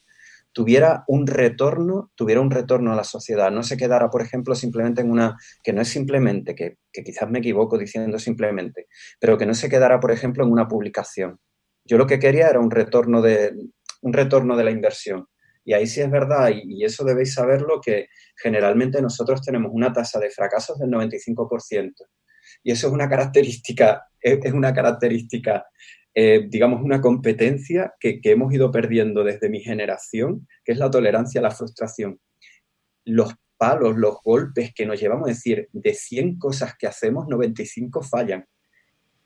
tuviera un retorno, tuviera un retorno a la sociedad, no se quedara, por ejemplo, simplemente en una, que no es simplemente, que, que quizás me equivoco diciendo simplemente, pero que no se quedara, por ejemplo, en una publicación. Yo lo que quería era un retorno de, un retorno de la inversión. Y ahí sí es verdad, y, eso debéis saberlo, que generalmente nosotros tenemos una tasa de fracasos del 95%. Y eso es una característica, es, una característica eh, digamos, una competencia que, que hemos ido perdiendo desde mi generación, que es la tolerancia a la frustración. Los palos, los golpes que nos llevamos, a decir, de 100 cosas que hacemos, 95 fallan.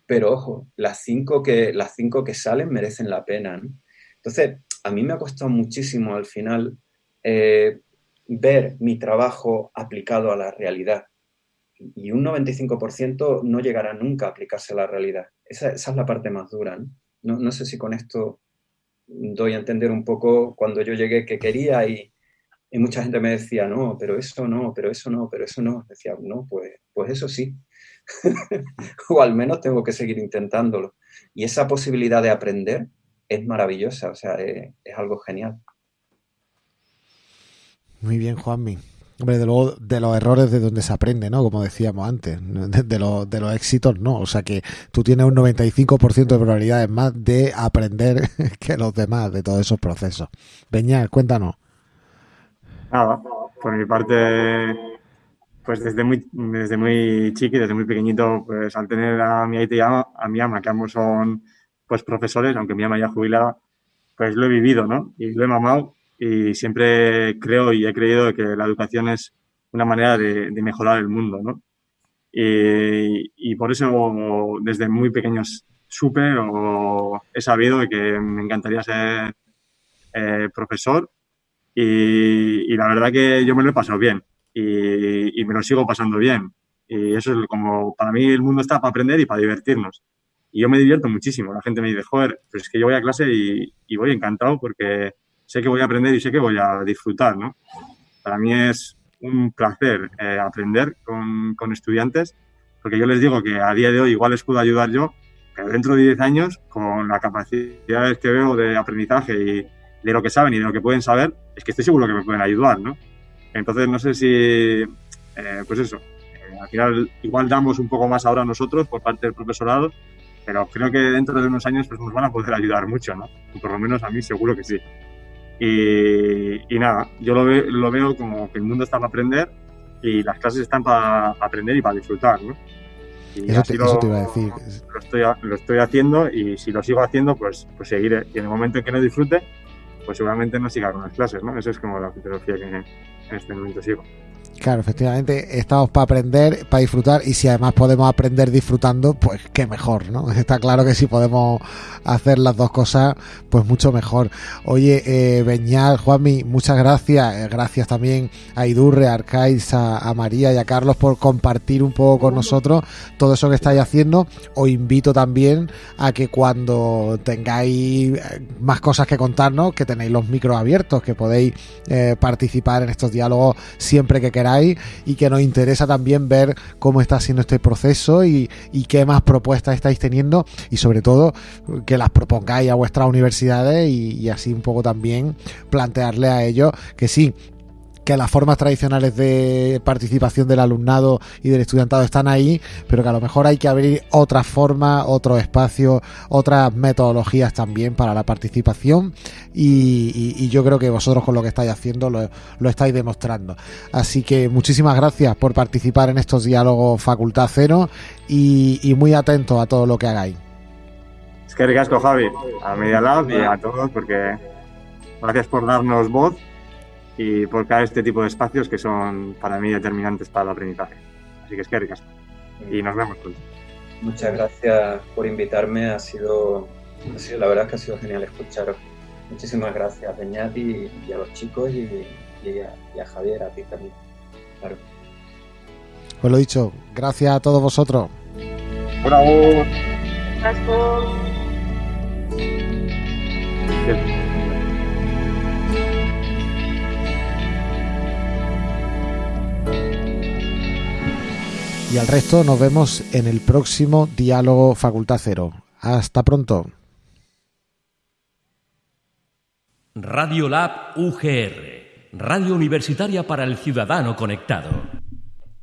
Pero ojo, las 5 que, cinco que salen merecen la pena. Entonces, a mí me ha costado muchísimo al final eh, ver mi trabajo aplicado a la realidad. Y un 95% no llegará nunca a aplicarse a la realidad. Esa, es la parte más dura. ¿no? No, sé si con esto doy a entender un poco cuando yo llegué que quería y, y mucha gente me decía, no, pero eso no, pero eso no, pero eso no. Decía, no, pues, pues eso sí. o al menos tengo que seguir intentándolo. Y esa posibilidad de aprender es maravillosa, o sea, es, algo genial. Muy bien, Juanmi. Hombre, de, luego, de los errores de donde se aprende, ¿no? Como decíamos antes, de, de, de los éxitos, no. O sea que tú tienes un 95% de probabilidades más de aprender que los demás de todos esos procesos. Beñal, cuéntanos. Nada, por mi parte, pues desde muy, desde muy chiqui, desde muy pequeñito, pues al tener a mi a, mi ama, que ambos son pues profesores, aunque mi ama ya jubilada, pues lo he vivido, ¿no? Y lo he mamado y siempre creo y he creído que la educación es una manera de, mejorar el mundo, ¿no? Y, y, por eso desde muy pequeños supe o he sabido que me encantaría ser eh, profesor y, la verdad que yo me lo he pasado bien y, me lo sigo pasando bien. Y eso es como, para mí el mundo está para aprender y para divertirnos. Y yo me divierto muchísimo. La gente me dice, joder, pues es que yo voy a clase y, voy encantado porque sé que voy a aprender y sé que voy a disfrutar, ¿no? Para mí es un placer eh, aprender con, con, estudiantes porque yo les digo que a día de hoy igual les puedo ayudar yo, pero dentro de 10 años, con las capacidades que veo de aprendizaje y, de lo que saben y de lo que pueden saber, es que estoy seguro que me pueden ayudar, ¿no? Entonces, no sé si, eh, pues eso, eh, al final igual damos un poco más ahora nosotros por parte del profesorado, pero creo que dentro de unos años pues nos van a poder ayudar mucho, ¿no? Por lo menos a mí seguro que sí. Y, nada, yo lo, lo veo como que el mundo está para aprender y las clases están para aprender y para disfrutar, ¿no? Y eso, te, lo, iba a decir. Lo estoy, lo estoy haciendo y si lo sigo haciendo, pues, pues seguiré. Y en el momento en que no disfrute, pues seguramente no siga con las clases, ¿no? Eso es como la filosofía que en este momento sigo. Claro, efectivamente, estamos para aprender, para disfrutar y si además podemos aprender disfrutando, pues qué mejor, ¿no? Está claro que si podemos hacer las dos cosas, pues mucho mejor. Oye, eh, Beñal, Juanmi, muchas gracias. Eh, gracias también a Idurre, a Arcais, a, María y a Carlos por compartir un poco con nosotros todo eso que estáis haciendo. Os invito también a que cuando tengáis eh, más cosas que contarnos, que tenéis los micros abiertos, que podéis eh, participar en estos diálogos siempre que queráis y que nos interesa también ver cómo está siendo este proceso y, qué más propuestas estáis teniendo y sobre todo que las propongáis a vuestras universidades y, y así un poco también plantearle a ellos que sí, que las formas tradicionales de participación del alumnado y del estudiantado están ahí, pero que a lo mejor hay que abrir otras formas, otros espacios, otras metodologías también para la participación y, yo creo que vosotros con lo que estáis haciendo lo, estáis demostrando. Así que muchísimas gracias por participar en estos diálogos Facultad Cero y, muy atentos a todo lo que hagáis. Es que ricasco Javi, a Media Lab y a todos porque gracias por darnos voz y por cada este tipo de espacios que son para mí determinantes para el aprendizaje. Así que es que ricas. Y nos vemos pronto. Muchas gracias por invitarme, ha sido, ha sido, la verdad que ha sido genial escucharos. Muchísimas gracias, Beñat y, y a los chicos y, a, Javier, a ti también. Claro. Pues lo dicho, gracias a todos vosotros. Bravo. Y al resto nos vemos en el próximo Diálogo Facultad Cero. Hasta pronto. Radio Lab UGR, Radio Universitaria para el Ciudadano Conectado.